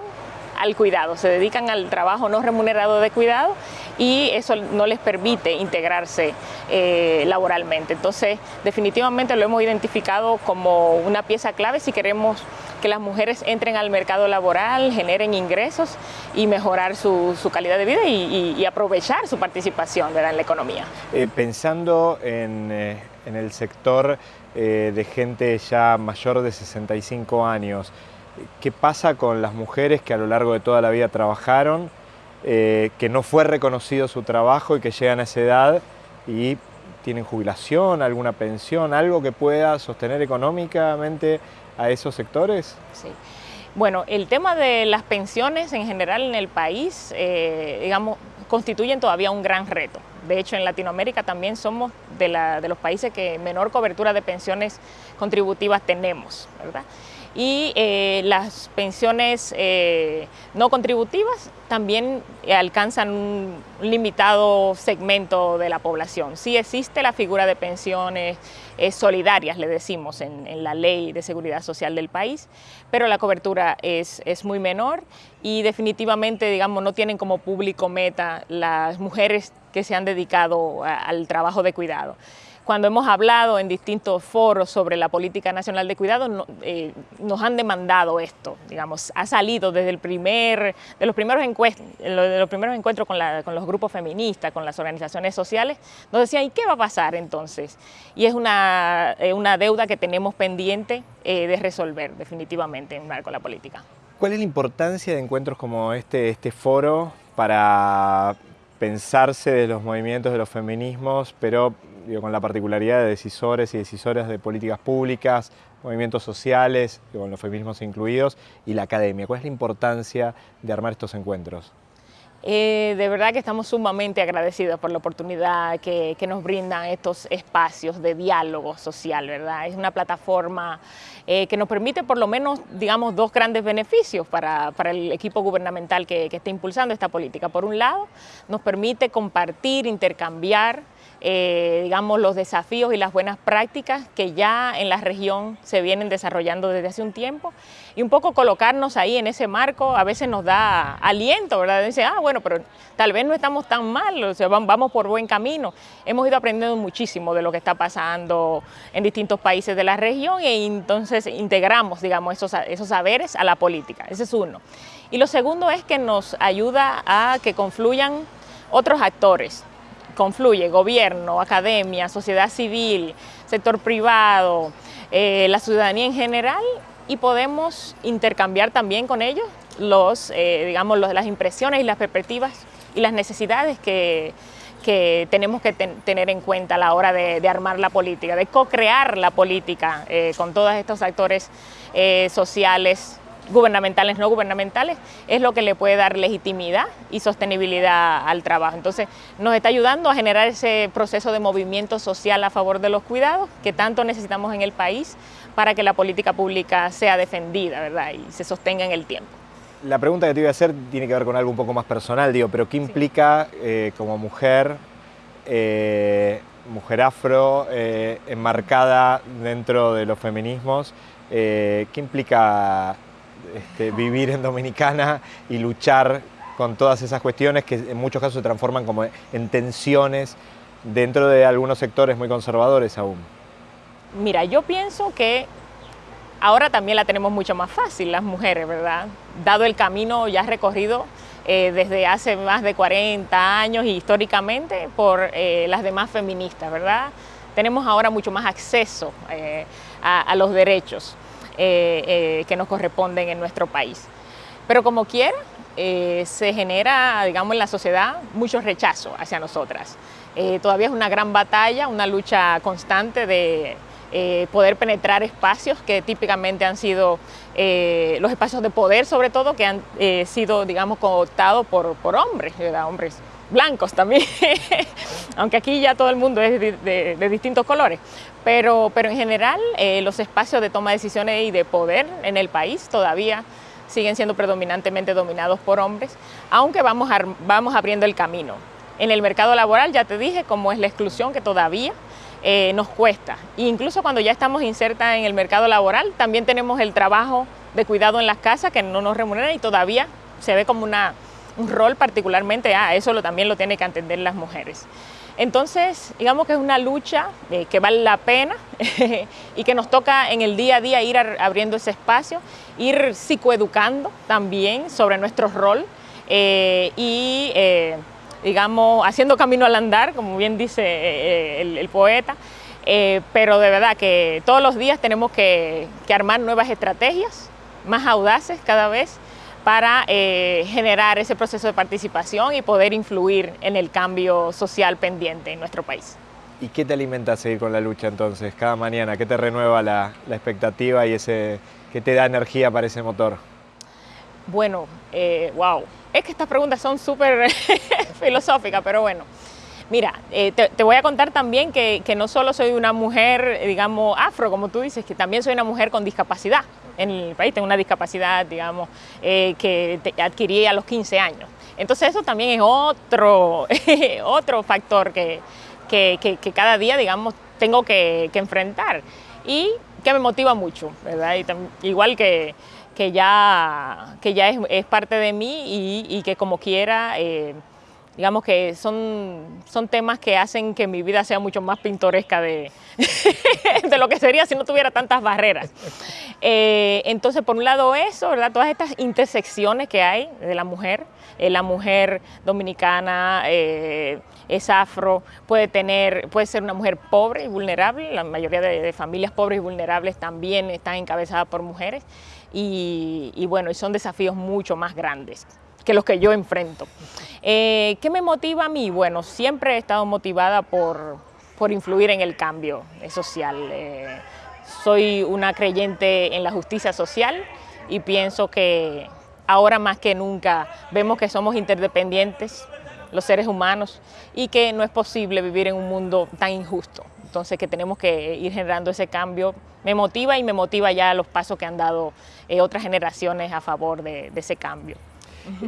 al cuidado, se dedican al trabajo no remunerado de cuidado y eso no les permite integrarse eh, laboralmente. Entonces, definitivamente lo hemos identificado como una pieza clave si queremos que las mujeres entren al mercado laboral, generen ingresos y mejorar su, calidad de vida y, aprovechar su participación en la economía. Eh, pensando en, eh, el sector de gente ya mayor de 65 años, ¿qué pasa con las mujeres que a lo largo de toda la vida trabajaron, que no fue reconocido su trabajo y que llegan a esa edad y tienen jubilación, alguna pensión, algo que pueda sostener económicamente a esos sectores? Sí. Bueno, el tema de las pensiones en general en el país, eh, digamos, constituyen todavía un gran reto. De hecho, en Latinoamérica también somos de, de los países que menor cobertura de pensiones contributivas tenemos, ¿verdad? Y eh, las pensiones eh, no contributivas también alcanzan un limitado segmento de la población. Sí existe la figura de pensiones eh, solidarias, le decimos, en, la ley de seguridad social del país, pero la cobertura es, es muy menor y definitivamente, digamos, no tienen como público meta las mujeres que se han dedicado al trabajo de cuidado. Cuando hemos hablado en distintos foros sobre la política nacional de cuidado, eh, nos han demandado esto, digamos, ha salido desde el primer, de los primeros, de los primeros encuentros con, los grupos feministas, con las organizaciones sociales, nos decían, ¿y qué va a pasar entonces? Y es una, eh, deuda que tenemos pendiente eh, de resolver definitivamente en el marco de la política. ¿Cuál es la importancia de encuentros como este, este foro para pensarse de los movimientos de los feminismos, pero con la particularidad de decisores y decisoras de políticas públicas, movimientos sociales, con los feminismos incluidos, y la academia. ¿Cuál es la importancia de armar estos encuentros? Eh, de verdad que estamos sumamente agradecidos por la oportunidad que, nos brindan estos espacios de diálogo social, ¿verdad? Es una plataforma eh, que nos permite por lo menos, digamos, dos grandes beneficios para, el equipo gubernamental que, que está impulsando esta política. Por un lado, nos permite compartir, intercambiar eh, digamos, los desafíos y las buenas prácticas que ya en la región se vienen desarrollando desde hace un tiempo y un poco colocarnos ahí en ese marco a veces nos da aliento, ¿verdad? Dice, ah, bueno, pero tal vez no estamos tan mal, o sea, vamos por buen camino. Hemos ido aprendiendo muchísimo de lo que está pasando en distintos países de la región y entonces integramos, digamos, esos, esos saberes a la política. Ese es uno. Y lo segundo es que nos ayuda a que confluyan otros actores, confluye gobierno, academia, sociedad civil, sector privado, eh, la ciudadanía en general y podemos intercambiar también con ellos los, eh, digamos, las impresiones y las perspectivas y las necesidades que, tenemos que tener en cuenta a la hora de, armar la política, de co-crear la política eh, con todos estos actores sociales, gubernamentales, no gubernamentales, es lo que le puede dar legitimidad y sostenibilidad al trabajo. Entonces, nos está ayudando a generar ese proceso de movimiento social a favor de los cuidados que tanto necesitamos en el país para que la política pública sea defendida ¿verdad? y se sostenga en el tiempo. La pregunta que te iba a hacer tiene que ver con algo un poco más personal, digo, pero ¿qué implica eh, como mujer, eh, mujer afro, eh, enmarcada dentro de los feminismos, qué implica este, vivir en Dominicana y luchar con todas esas cuestiones que en muchos casos se transforman como en tensiones dentro de algunos sectores muy conservadores aún. Mira, yo pienso que ahora también la tenemos mucho más fácil las mujeres, ¿verdad? Dado el camino ya recorrido eh, desde hace más de 40 años y históricamente por eh, las demás feministas, ¿verdad? Tenemos ahora mucho más acceso eh, a los derechos. Eh, eh, que nos corresponden en nuestro país. Pero como quiera, eh, se genera, digamos, en la sociedad mucho rechazo hacia nosotras. todavía es una gran batalla, una lucha constante de poder penetrar espacios que típicamente han sido los espacios de poder, sobre todo, que han sido, digamos, cooptados por, por hombres, hombres blancos también, aunque aquí ya todo el mundo es de, distintos colores, pero, pero en general eh, los espacios de toma de decisiones y de poder en el país todavía siguen siendo predominantemente dominados por hombres, aunque vamos, vamos abriendo el camino. En el mercado laboral ya te dije cómo es la exclusión que todavía eh, nos cuesta. E incluso cuando ya estamos insertas en el mercado laboral, también tenemos el trabajo de cuidado en las casas que no nos remunera y todavía se ve como una un rol particularmente, ah, eso lo, también lo tienen que entender las mujeres. Entonces, digamos que es una lucha eh, que vale la pena y que nos toca en el día a día ir abriendo ese espacio, ir psicoeducando también sobre nuestro rol eh, y, eh, digamos, haciendo camino al andar, como bien dice el, poeta, pero de verdad que todos los días tenemos que armar nuevas estrategias, más audaces cada vez, para eh, generar ese proceso de participación y poder influir en el cambio social pendiente en nuestro país. ¿Y qué te alimenta a seguir con la lucha entonces, cada mañana? ¿Qué te renueva la, expectativa y ese, qué te da energía para ese motor? Bueno, eh, wow, es que estas preguntas son súper filosóficas, pero bueno. Mira, eh, te, voy a contar también que, que, no solo soy una mujer, digamos, afro, como tú dices, que también soy una mujer con discapacidad en el país, tengo una discapacidad, digamos, eh, que adquirí a los 15 años. Entonces eso también es otro, otro factor que, que, cada día, digamos, tengo que, enfrentar y que me motiva mucho, ¿verdad? igual que, que ya, que ya es, parte de mí y, que como quiera, eh, digamos que son, son temas que hacen que mi vida sea mucho más pintoresca de, de lo que sería si no tuviera tantas barreras. Eh, entonces, por un lado eso, ¿verdad? Todas estas intersecciones que hay de la mujer, eh, la mujer dominicana eh, es afro, puede, tener, puede ser una mujer pobre y vulnerable, la mayoría de, familias pobres y vulnerables también están encabezadas por mujeres, y, y bueno, son desafíos mucho más grandes que los que yo enfrento. ¿Qué me motiva a mí? Bueno, siempre he estado motivada por, por influir en el cambio social. Eh, soy una creyente en la justicia social y pienso que ahora más que nunca vemos que somos interdependientes los seres humanos y que no es posible vivir en un mundo tan injusto. Entonces que tenemos que ir generando ese cambio. Me motiva y me motiva ya los pasos que han dado eh, otras generaciones a favor de ese cambio.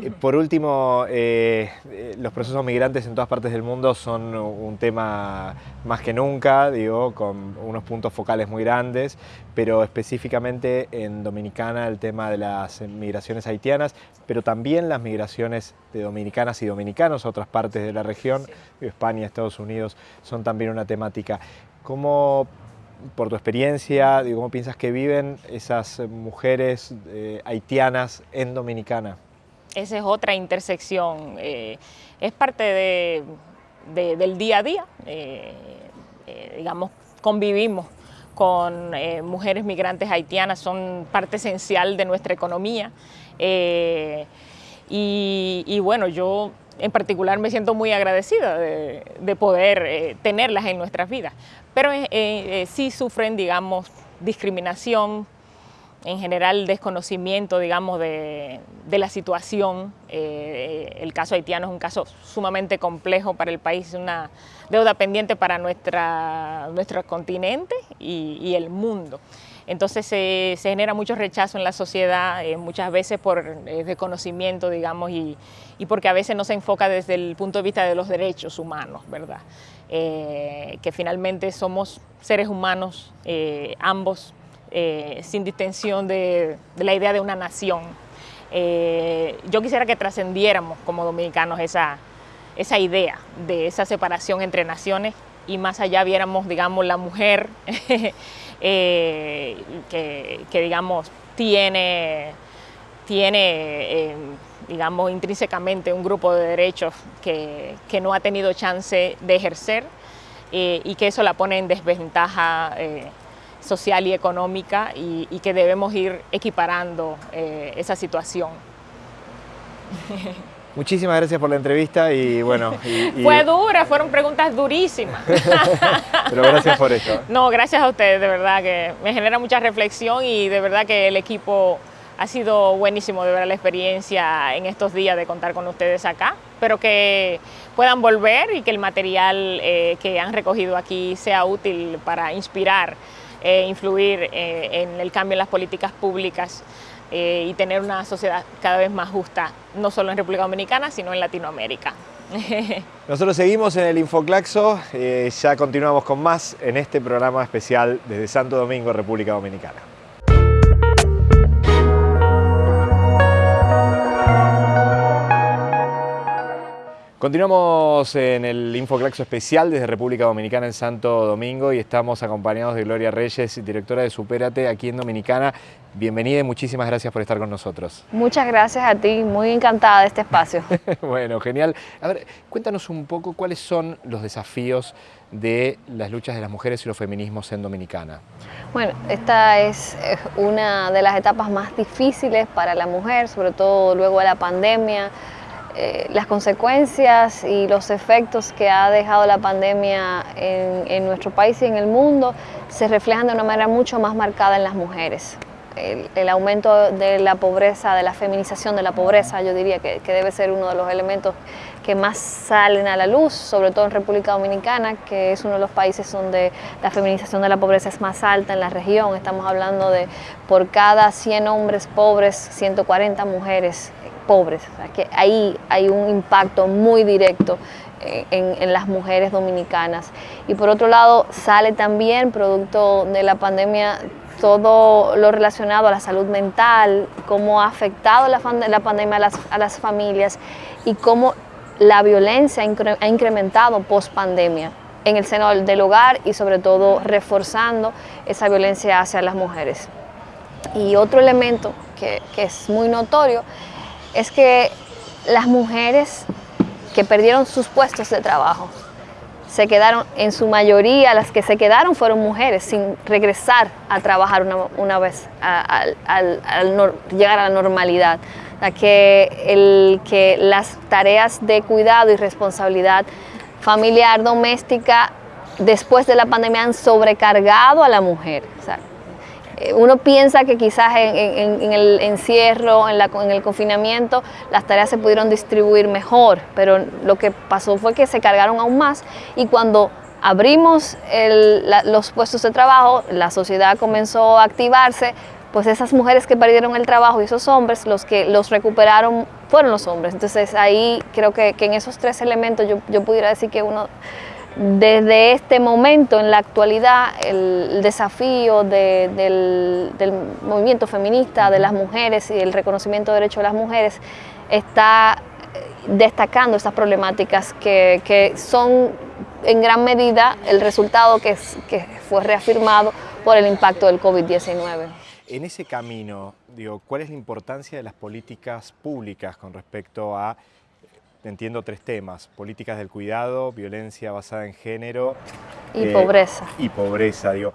Eh, por último, eh, eh, los procesos migrantes en todas partes del mundo son un tema más que nunca, digo, con unos puntos focales muy grandes, pero específicamente en Dominicana el tema de las migraciones haitianas, pero también las migraciones de dominicanas y dominicanos a otras partes de la región, España, Estados Unidos, son también una temática. ¿Cómo por tu experiencia, digo, ¿cómo piensas que viven esas mujeres haitianas en Dominicana? Esa es otra intersección, eh, es parte del día a día, eh, eh, digamos, convivimos con mujeres migrantes haitianas, son parte esencial de nuestra economía y, bueno, yo en particular me siento muy agradecida de, de poder tenerlas en nuestras vidas, pero sí sufren, digamos, discriminación, en general desconocimiento, digamos, de, la situación. Eh, el caso haitiano es un caso sumamente complejo para el país, una deuda pendiente para nuestra, nuestro continente y, el mundo. Entonces se, genera mucho rechazo en la sociedad, eh, muchas veces por eh, desconocimiento, digamos, y, porque a veces no se enfoca desde el punto de vista de los derechos humanos, ¿verdad? que finalmente somos seres humanos, ambos eh, sin distensión de, la idea de una nación. Eh, yo quisiera que trascendiéramos como dominicanos esa, esa idea de esa separación entre naciones y más allá viéramos, digamos, la mujer eh, que, digamos, tiene, tiene digamos, intrínsecamente un grupo de derechos que, que no ha tenido chance de ejercer y que eso la pone en desventaja social y económica y, que debemos ir equiparando eh, esa situación. Muchísimas gracias por la entrevista y bueno... Fue dura, fueron preguntas durísimas. Pero gracias por esto. No, gracias a ustedes, de verdad que me genera mucha reflexión y de verdad que el equipo ha sido buenísimo de ver la experiencia en estos días de contar con ustedes acá, pero que puedan volver y que el material eh, que han recogido aquí sea útil para inspirar eh, influir eh, en el cambio en las políticas públicas eh, y tener una sociedad cada vez más justa, no solo en República Dominicana, sino en Latinoamérica. Nosotros seguimos en el Infoclaxo, ya continuamos con más en este programa especial desde Santo Domingo, República Dominicana. Continuamos en el Infoclaxo especial desde República Dominicana en Santo Domingo y estamos acompañados de Gloria Reyes, directora de Supérate aquí en Dominicana. Bienvenida y muchísimas gracias por estar con nosotros. Muchas gracias a ti, muy encantada de este espacio. bueno, genial. A ver, cuéntanos un poco cuáles son los desafíos de las luchas de las mujeres y los feminismos en Dominicana. Bueno, esta es una de las etapas más difíciles para la mujer, sobre todo luego de la pandemia eh, las consecuencias y los efectos que ha dejado la pandemia en, nuestro país y en el mundo se reflejan de una manera mucho más marcada en las mujeres. El, aumento de la pobreza, de la feminización de la pobreza, yo diría que, debe ser uno de los elementos que más salen a la luz, sobre todo en República Dominicana, que es uno de los países donde la feminización de la pobreza es más alta en la región. Estamos hablando de por cada 100 hombres pobres, 140 mujeres pobres. que ahí hay un impacto muy directo eh, en, las mujeres dominicanas. Y por otro lado, sale también, producto de la pandemia, todo lo relacionado a la salud mental, cómo ha afectado la, la pandemia a las, a las familias y cómo la violencia ha incrementado post pandemia en el seno del hogar y sobre todo reforzando esa violencia hacia las mujeres. Y otro elemento que, es muy notorio es que las mujeres que perdieron sus puestos de trabajo, se quedaron, en su mayoría las que se quedaron fueron mujeres sin regresar a trabajar una, vez al, llegar a la normalidad. que, las tareas de cuidado y responsabilidad familiar, doméstica, después de la pandemia han sobrecargado a la mujer. Uno piensa que quizás en, el encierro, en, el confinamiento, las tareas se pudieron distribuir mejor, pero lo que pasó fue que se cargaron aún más y cuando abrimos los puestos de trabajo, la sociedad comenzó a activarse, pues esas mujeres que perdieron el trabajo y esos hombres, los que los recuperaron fueron los hombres. Entonces ahí creo que, en esos tres elementos yo, yo, pudiera decir que uno, desde este momento en la actualidad, el desafío del, movimiento feminista, de las mujeres y el reconocimiento de derechos de las mujeres está destacando estas problemáticas que, son en gran medida el resultado que, fue reafirmado por el impacto del COVID-19. En ese camino, ¿cuál es la importancia de las políticas públicas con respecto a, entiendo tres temas, políticas del cuidado, violencia basada en género... Y eh, pobreza. Y pobreza, digo.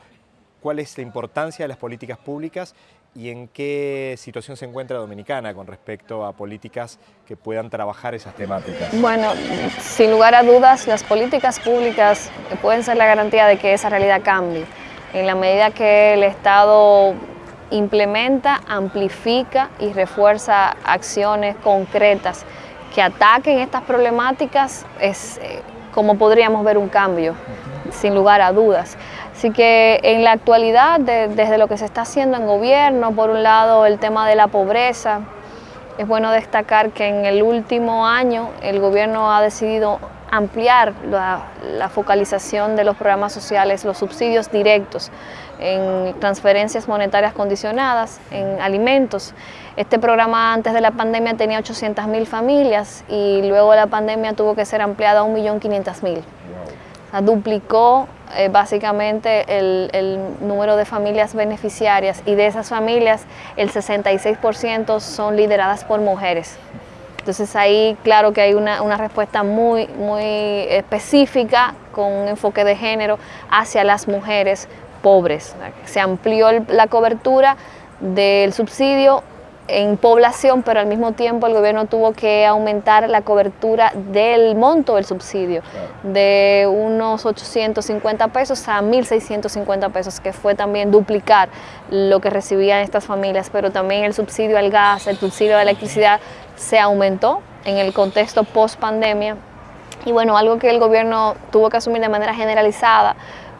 ¿Cuál es la importancia de las políticas públicas y en qué situación se encuentra Dominicana con respecto a políticas que puedan trabajar esas temáticas? Bueno, sin lugar a dudas, las políticas públicas pueden ser la garantía de que esa realidad cambie. En la medida que el Estado implementa, amplifica y refuerza acciones concretas que ataquen estas problemáticas, es eh, como podríamos ver un cambio, sin lugar a dudas. Así que en la actualidad, desde lo que se está haciendo en gobierno, por un lado el tema de la pobreza, es bueno destacar que en el último año el gobierno ha decidido ampliar la, focalización de los programas sociales, los subsidios directos en transferencias monetarias condicionadas, en alimentos. Este programa antes de la pandemia tenía 800 mil familias y luego de la pandemia tuvo que ser ampliado a 1.500.000. duplicó eh, básicamente el, el, número de familias beneficiarias y de esas familias el 66% son lideradas por mujeres. Entonces ahí claro que hay una, respuesta muy, muy específica con un enfoque de género hacia las mujeres pobres. Se amplió la cobertura del subsidio en población, pero al mismo tiempo el gobierno tuvo que aumentar la cobertura del monto del subsidio de unos 850 pesos a 1.650 pesos, que fue también duplicar lo que recibían estas familias, pero también el subsidio al gas, el subsidio a la electricidad se aumentó en el contexto post pandemia. Y bueno, algo que el gobierno tuvo que asumir de manera generalizada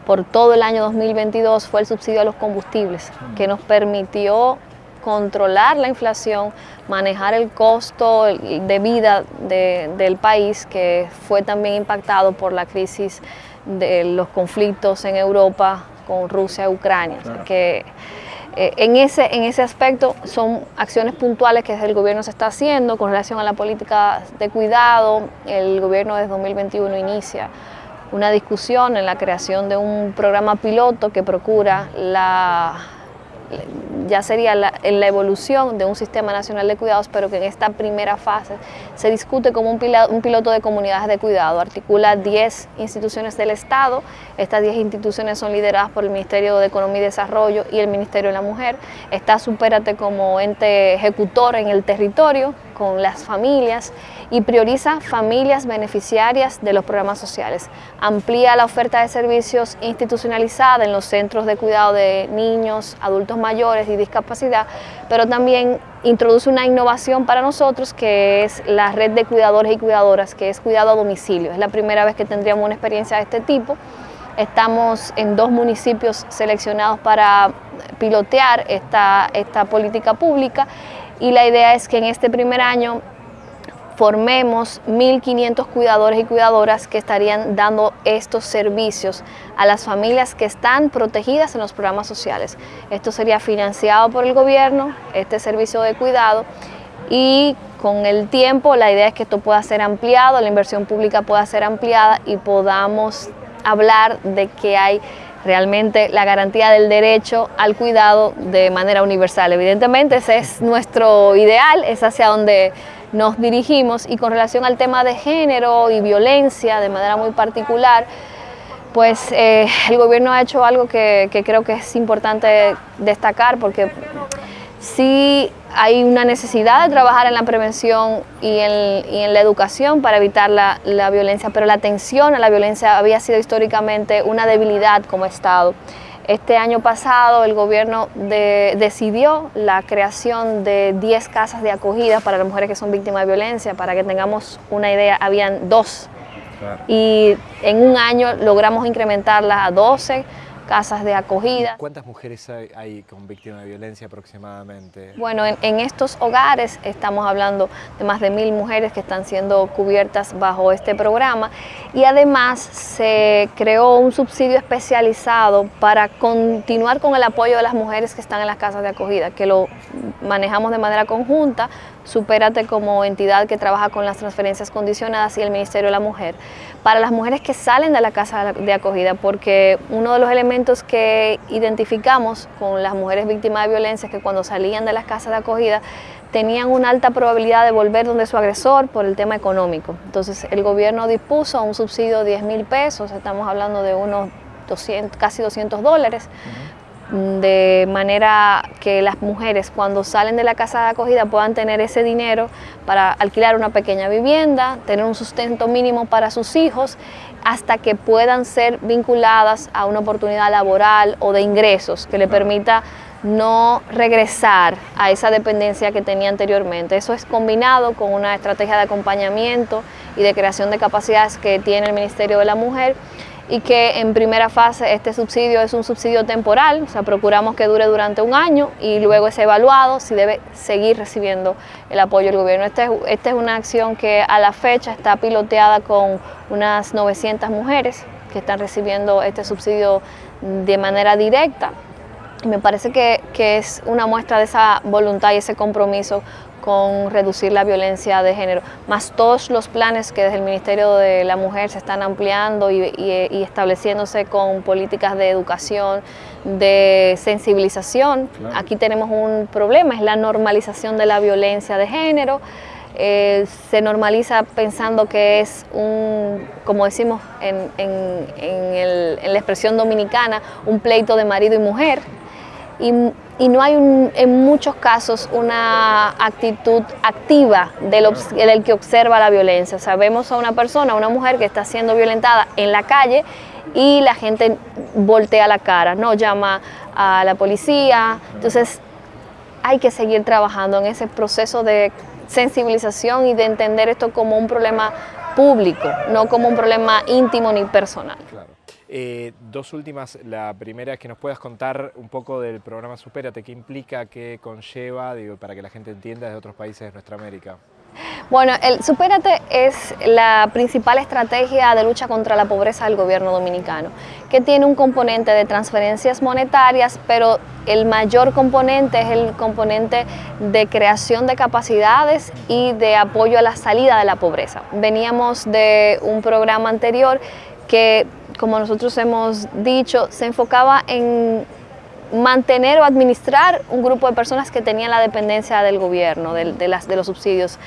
por todo el año 2022 fue el subsidio a los combustibles, que nos permitió controlar la inflación, manejar el costo de vida del país, que fue también impactado por la crisis de los conflictos en Europa con Rusia y Ucrania. Que, eh, en, ese, en ese aspecto son acciones puntuales que el gobierno se está haciendo con relación a la política de cuidado. El gobierno desde 2021 inicia una discusión en la creación de un programa piloto que procura la ya sería la, la, evolución de un sistema nacional de cuidados, pero que en esta primera fase se discute como un, un piloto de comunidades de cuidado. Articula 10 instituciones del Estado. Estas 10 instituciones son lideradas por el Ministerio de Economía y Desarrollo y el Ministerio de la Mujer. Está Supérate como ente ejecutor en el territorio con las familias y prioriza familias beneficiarias de los programas sociales. Amplía la oferta de servicios institucionalizada en los centros de cuidado de niños, adultos mayores y discapacidad, pero también introduce una innovación para nosotros que es la red de cuidadores y cuidadoras, que es cuidado a domicilio. Es la primera vez que tendríamos una experiencia de este tipo. Estamos en dos municipios seleccionados para pilotear esta, esta política pública y la idea es que en este primer año formemos 1.500 cuidadores y cuidadoras que estarían dando estos servicios a las familias que están protegidas en los programas sociales. Esto sería financiado por el gobierno, este servicio de cuidado, y con el tiempo la idea es que esto pueda ser ampliado, la inversión pública pueda ser ampliada y podamos hablar de que hay realmente la garantía del derecho al cuidado de manera universal. Evidentemente ese es nuestro ideal, es hacia donde nos dirigimos y con relación al tema de género y violencia de manera muy particular, pues eh, el gobierno ha hecho algo que, que creo que es importante destacar porque sí hay una necesidad de trabajar en la prevención y en, la educación para evitar la, violencia, pero la atención a la violencia había sido históricamente una debilidad como Estado. Este año pasado el gobierno decidió la creación de 10 casas de acogida para las mujeres que son víctimas de violencia. Para que tengamos una idea, habían dos. Y en un año logramos incrementarlas a 12 casas de acogida. ¿Cuántas mujeres hay, con víctimas de violencia aproximadamente? Bueno, en, estos hogares estamos hablando de más de mil mujeres que están siendo cubiertas bajo este programa y además se creó un subsidio especializado para continuar con el apoyo de las mujeres que están en las casas de acogida, que lo manejamos de manera conjunta, Supérate como entidad que trabaja con las transferencias condicionadas y el Ministerio de la Mujer, para las mujeres que salen de la casa de acogida, porque uno de los elementos que identificamos con las mujeres víctimas de violencia es que cuando salían de las casas de acogida tenían una alta probabilidad de volver donde su agresor por el tema económico. Entonces el gobierno dispuso un subsidio de 10 mil pesos, estamos hablando de unos 200, casi 200 dólares, de manera que las mujeres cuando salen de la casa de acogida puedan tener ese dinero para alquilar una pequeña vivienda, tener un sustento mínimo para sus hijos, hasta que puedan ser vinculadas a una oportunidad laboral o de ingresos que le permita no regresar a esa dependencia que tenía anteriormente. Eso es combinado con una estrategia de acompañamiento y de creación de capacidades que tiene el Ministerio de la Mujer y que en primera fase este subsidio es un subsidio temporal, o sea, procuramos que dure durante un año y luego es evaluado si debe seguir recibiendo el apoyo del gobierno. Esta es, es una acción que a la fecha está piloteada con unas 900 mujeres que están recibiendo este subsidio de manera directa. Me parece que, que es una muestra de esa voluntad y ese compromiso con reducir la violencia de género, más todos los planes que desde el Ministerio de la Mujer se están ampliando y, estableciéndose con políticas de educación, de sensibilización. Aquí tenemos un problema, es la normalización de la violencia de género. Eh, se normaliza pensando que es un, como decimos en, en la expresión dominicana, un pleito de marido y mujer. Y y no hay en muchos casos una actitud activa del, que observa la violencia. O sea, vemos a una persona, a una mujer que está siendo violentada en la calle y la gente voltea la cara, no llama a la policía. Entonces hay que seguir trabajando en ese proceso de sensibilización y de entender esto como un problema público, no como un problema íntimo ni personal. Eh, dos últimas, la primera es que nos puedas contar un poco del programa Supérate, qué implica, qué conlleva, para que la gente entienda de otros países de nuestra América. Bueno, el Supérate es la principal estrategia de lucha contra la pobreza del gobierno dominicano, que tiene un componente de transferencias monetarias, pero el mayor componente es el componente de creación de capacidades y de apoyo a la salida de la pobreza. Veníamos de un programa anterior que como nosotros hemos dicho, se enfocaba en mantener o administrar un grupo de personas que tenían la dependencia del gobierno, de, los subsidios.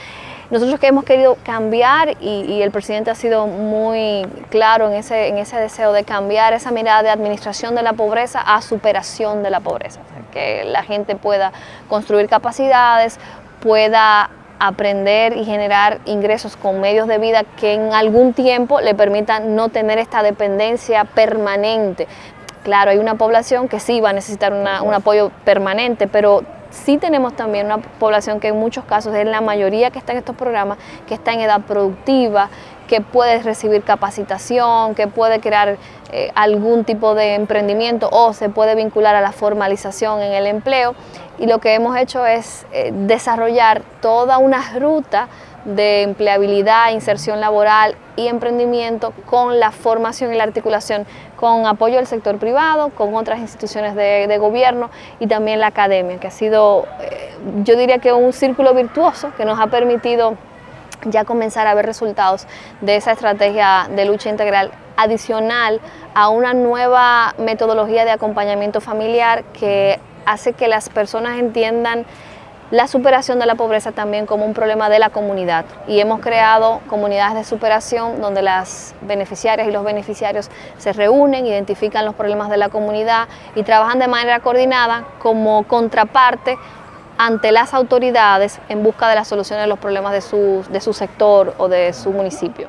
Nosotros que hemos querido cambiar y, el presidente ha sido muy claro en ese deseo de cambiar esa mirada de administración de la pobreza a superación de la pobreza, que la gente pueda construir capacidades, pueda aprender y generar ingresos con medios de vida que en algún tiempo le permitan no tener esta dependencia permanente. Claro, hay una población que sí va a necesitar un apoyo permanente, pero sí tenemos también una población que en muchos casos es la mayoría que está en estos programas, que está en edad productiva, que puede recibir capacitación, que puede crear eh, algún tipo de emprendimiento o se puede vincular a la formalización en el empleo y lo que hemos hecho es eh, desarrollar toda una ruta de empleabilidad, inserción laboral y emprendimiento con la formación y la articulación con apoyo del sector privado, con otras instituciones de, gobierno y también la academia, que ha sido, eh, yo diría que un círculo virtuoso que nos ha permitido ya comenzar a ver resultados de esa estrategia de lucha integral adicional a una nueva metodología de acompañamiento familiar que hace que las personas entiendan la superación de la pobreza también como un problema de la comunidad y hemos creado comunidades de superación donde las beneficiarias y los beneficiarios se reúnen, identifican los problemas de la comunidad y trabajan de manera coordinada como contraparte ante las autoridades en busca de la solución de los problemas de su, de su sector o de su municipio.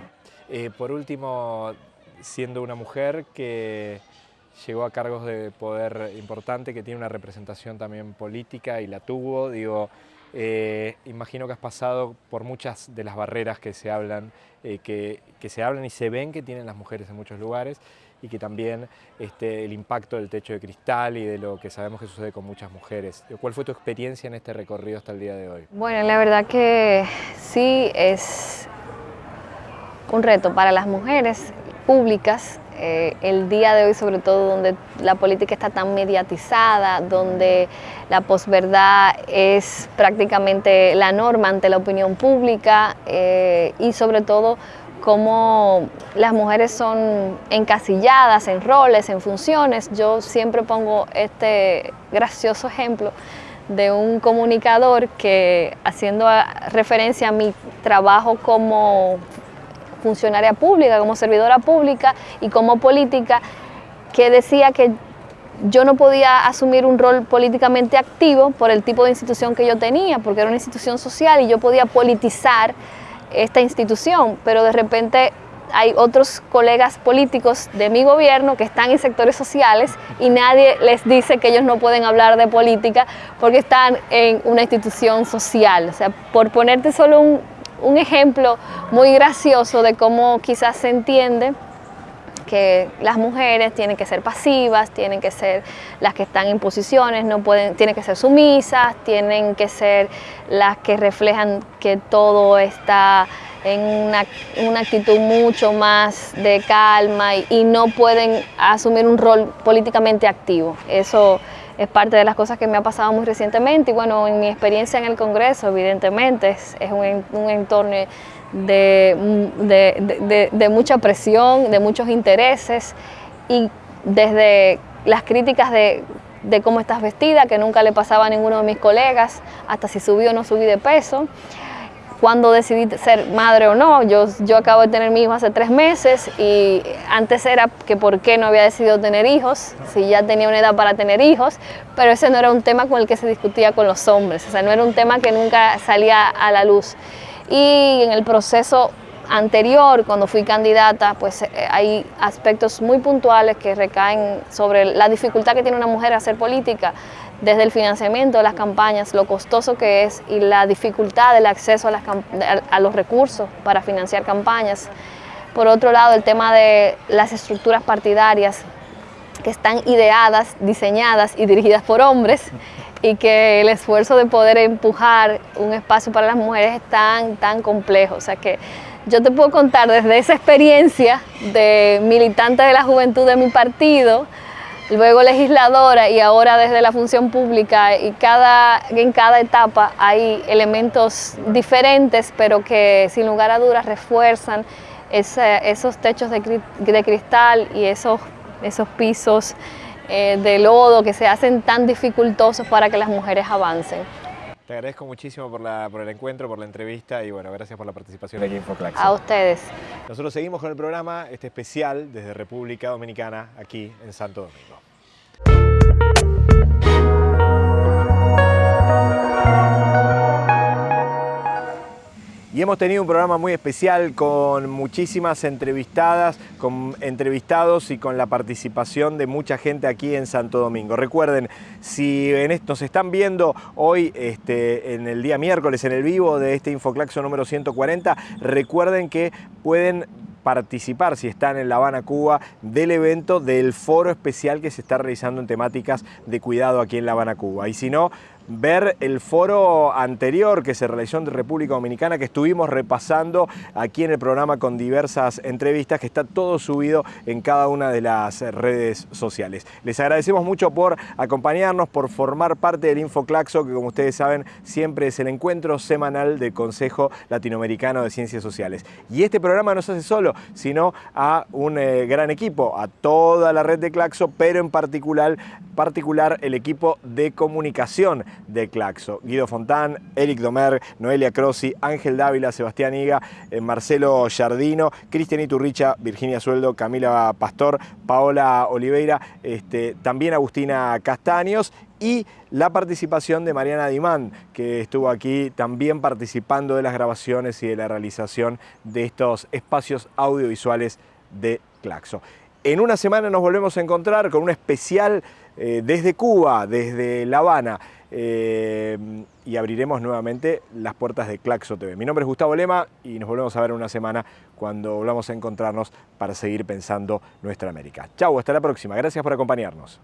Eh, por último, siendo una mujer que llegó a cargos de poder importante, que tiene una representación también política y la tuvo. Digo, eh, imagino que has pasado por muchas de las barreras que se hablan, eh, que, se hablan y se ven que tienen las mujeres en muchos lugares y que también este, el impacto del techo de cristal y de lo que sabemos que sucede con muchas mujeres. ¿Cuál fue tu experiencia en este recorrido hasta el día de hoy? Bueno, la verdad que sí es un reto para las mujeres públicas eh, el día de hoy, sobre todo donde la política está tan mediatizada, donde la posverdad es prácticamente la norma ante la opinión pública eh, y sobre todo cómo las mujeres son encasilladas en roles, en funciones. Yo siempre pongo este gracioso ejemplo de un comunicador que haciendo referencia a mi trabajo como funcionaria pública, como servidora pública y como política, que decía que yo no podía asumir un rol políticamente activo por el tipo de institución que yo tenía, porque era una institución social y yo podía politizar esta institución, pero de repente hay otros colegas políticos de mi gobierno que están en sectores sociales y nadie les dice que ellos no pueden hablar de política porque están en una institución social. O sea, por ponerte solo un, un ejemplo muy gracioso de cómo quizás se entiende que las mujeres tienen que ser pasivas, tienen que ser las que están en posiciones, no pueden, tienen que ser sumisas, tienen que ser las que reflejan que todo está en una, actitud mucho más de calma y, y, no pueden asumir un rol políticamente activo. Eso es parte de las cosas que me ha pasado muy recientemente. Y bueno, en mi experiencia en el Congreso, evidentemente, es, un, entorno de, de, mucha presión, de muchos intereses. Y desde las críticas de, cómo estás vestida, que nunca le pasaba a ninguno de mis colegas, hasta si subí o no subí de peso, cuando decidí ser madre o no. Yo, yo acabo de tener mi hijo hace tres meses y antes era que por qué no había decidido tener hijos, si ya tenía una edad para tener hijos, pero ese no era un tema con el que se discutía con los hombres, o sea, no era un tema que nunca salía a la luz. Y en el proceso anterior, cuando fui candidata, pues eh, hay aspectos muy puntuales que recaen sobre la dificultad que tiene una mujer a hacer política, desde el financiamiento de las campañas, lo costoso que es y la dificultad del acceso a, los recursos para financiar campañas. Por otro lado, el tema de las estructuras partidarias que están ideadas, diseñadas y dirigidas por hombres y que el esfuerzo de poder empujar un espacio para las mujeres es tan, tan complejo. O sea que yo te puedo contar desde esa experiencia de militante de la juventud de mi partido, luego legisladora y ahora desde la función pública y cada, en cada etapa hay elementos diferentes pero que sin lugar a dudas refuerzan esos techos de, de, cristal y esos, esos pisos eh, de lodo que se hacen tan dificultosos para que las mujeres avancen. Te agradezco muchísimo por, la, por el encuentro, por la entrevista y bueno, gracias por la participación aquí en Infoclax. A ustedes. Nosotros seguimos con el programa, este especial desde República Dominicana, aquí en Santo Domingo. Y hemos tenido un programa muy especial con muchísimas entrevistadas, con entrevistados y con la participación de mucha gente aquí en Santo Domingo. Recuerden, si nos están viendo hoy este, en el día miércoles en el vivo de este Infoclaxo número 140, recuerden que pueden participar, si están en La Habana, Cuba, del evento del foro especial que se está realizando en temáticas de cuidado aquí en La Habana, Cuba. Y si no, ver el foro anterior que se realizó en República Dominicana, que estuvimos repasando aquí en el programa con diversas entrevistas, que está todo subido en cada una de las redes sociales. Les agradecemos mucho por acompañarnos, por formar parte del InfoClaxo, que como ustedes saben siempre es el encuentro semanal del Consejo Latinoamericano de Ciencias Sociales. Y este programa no se hace solo, sino a un eh, gran equipo, a toda la red de Claxo, pero en particular, particular el equipo de comunicación de Claxo. Guido Fontán, Eric Domer, Noelia Crossi, Ángel Dávila, Sebastián Higa, eh, Marcelo Jardino, Cristian Iturricha, Virginia Sueldo, Camila Pastor, Paola Oliveira, este, también Agustina Castaños y la participación de Mariana Dimán, que estuvo aquí también participando de las grabaciones y de la realización de estos espacios audiovisuales de Claxo. En una semana nos volvemos a encontrar con un especial eh, desde Cuba, desde La Habana, eh, y abriremos nuevamente las puertas de Claxo TV. Mi nombre es Gustavo Lema y nos volvemos a ver en una semana cuando volvamos a encontrarnos para seguir pensando nuestra América. Chau, hasta la próxima. Gracias por acompañarnos.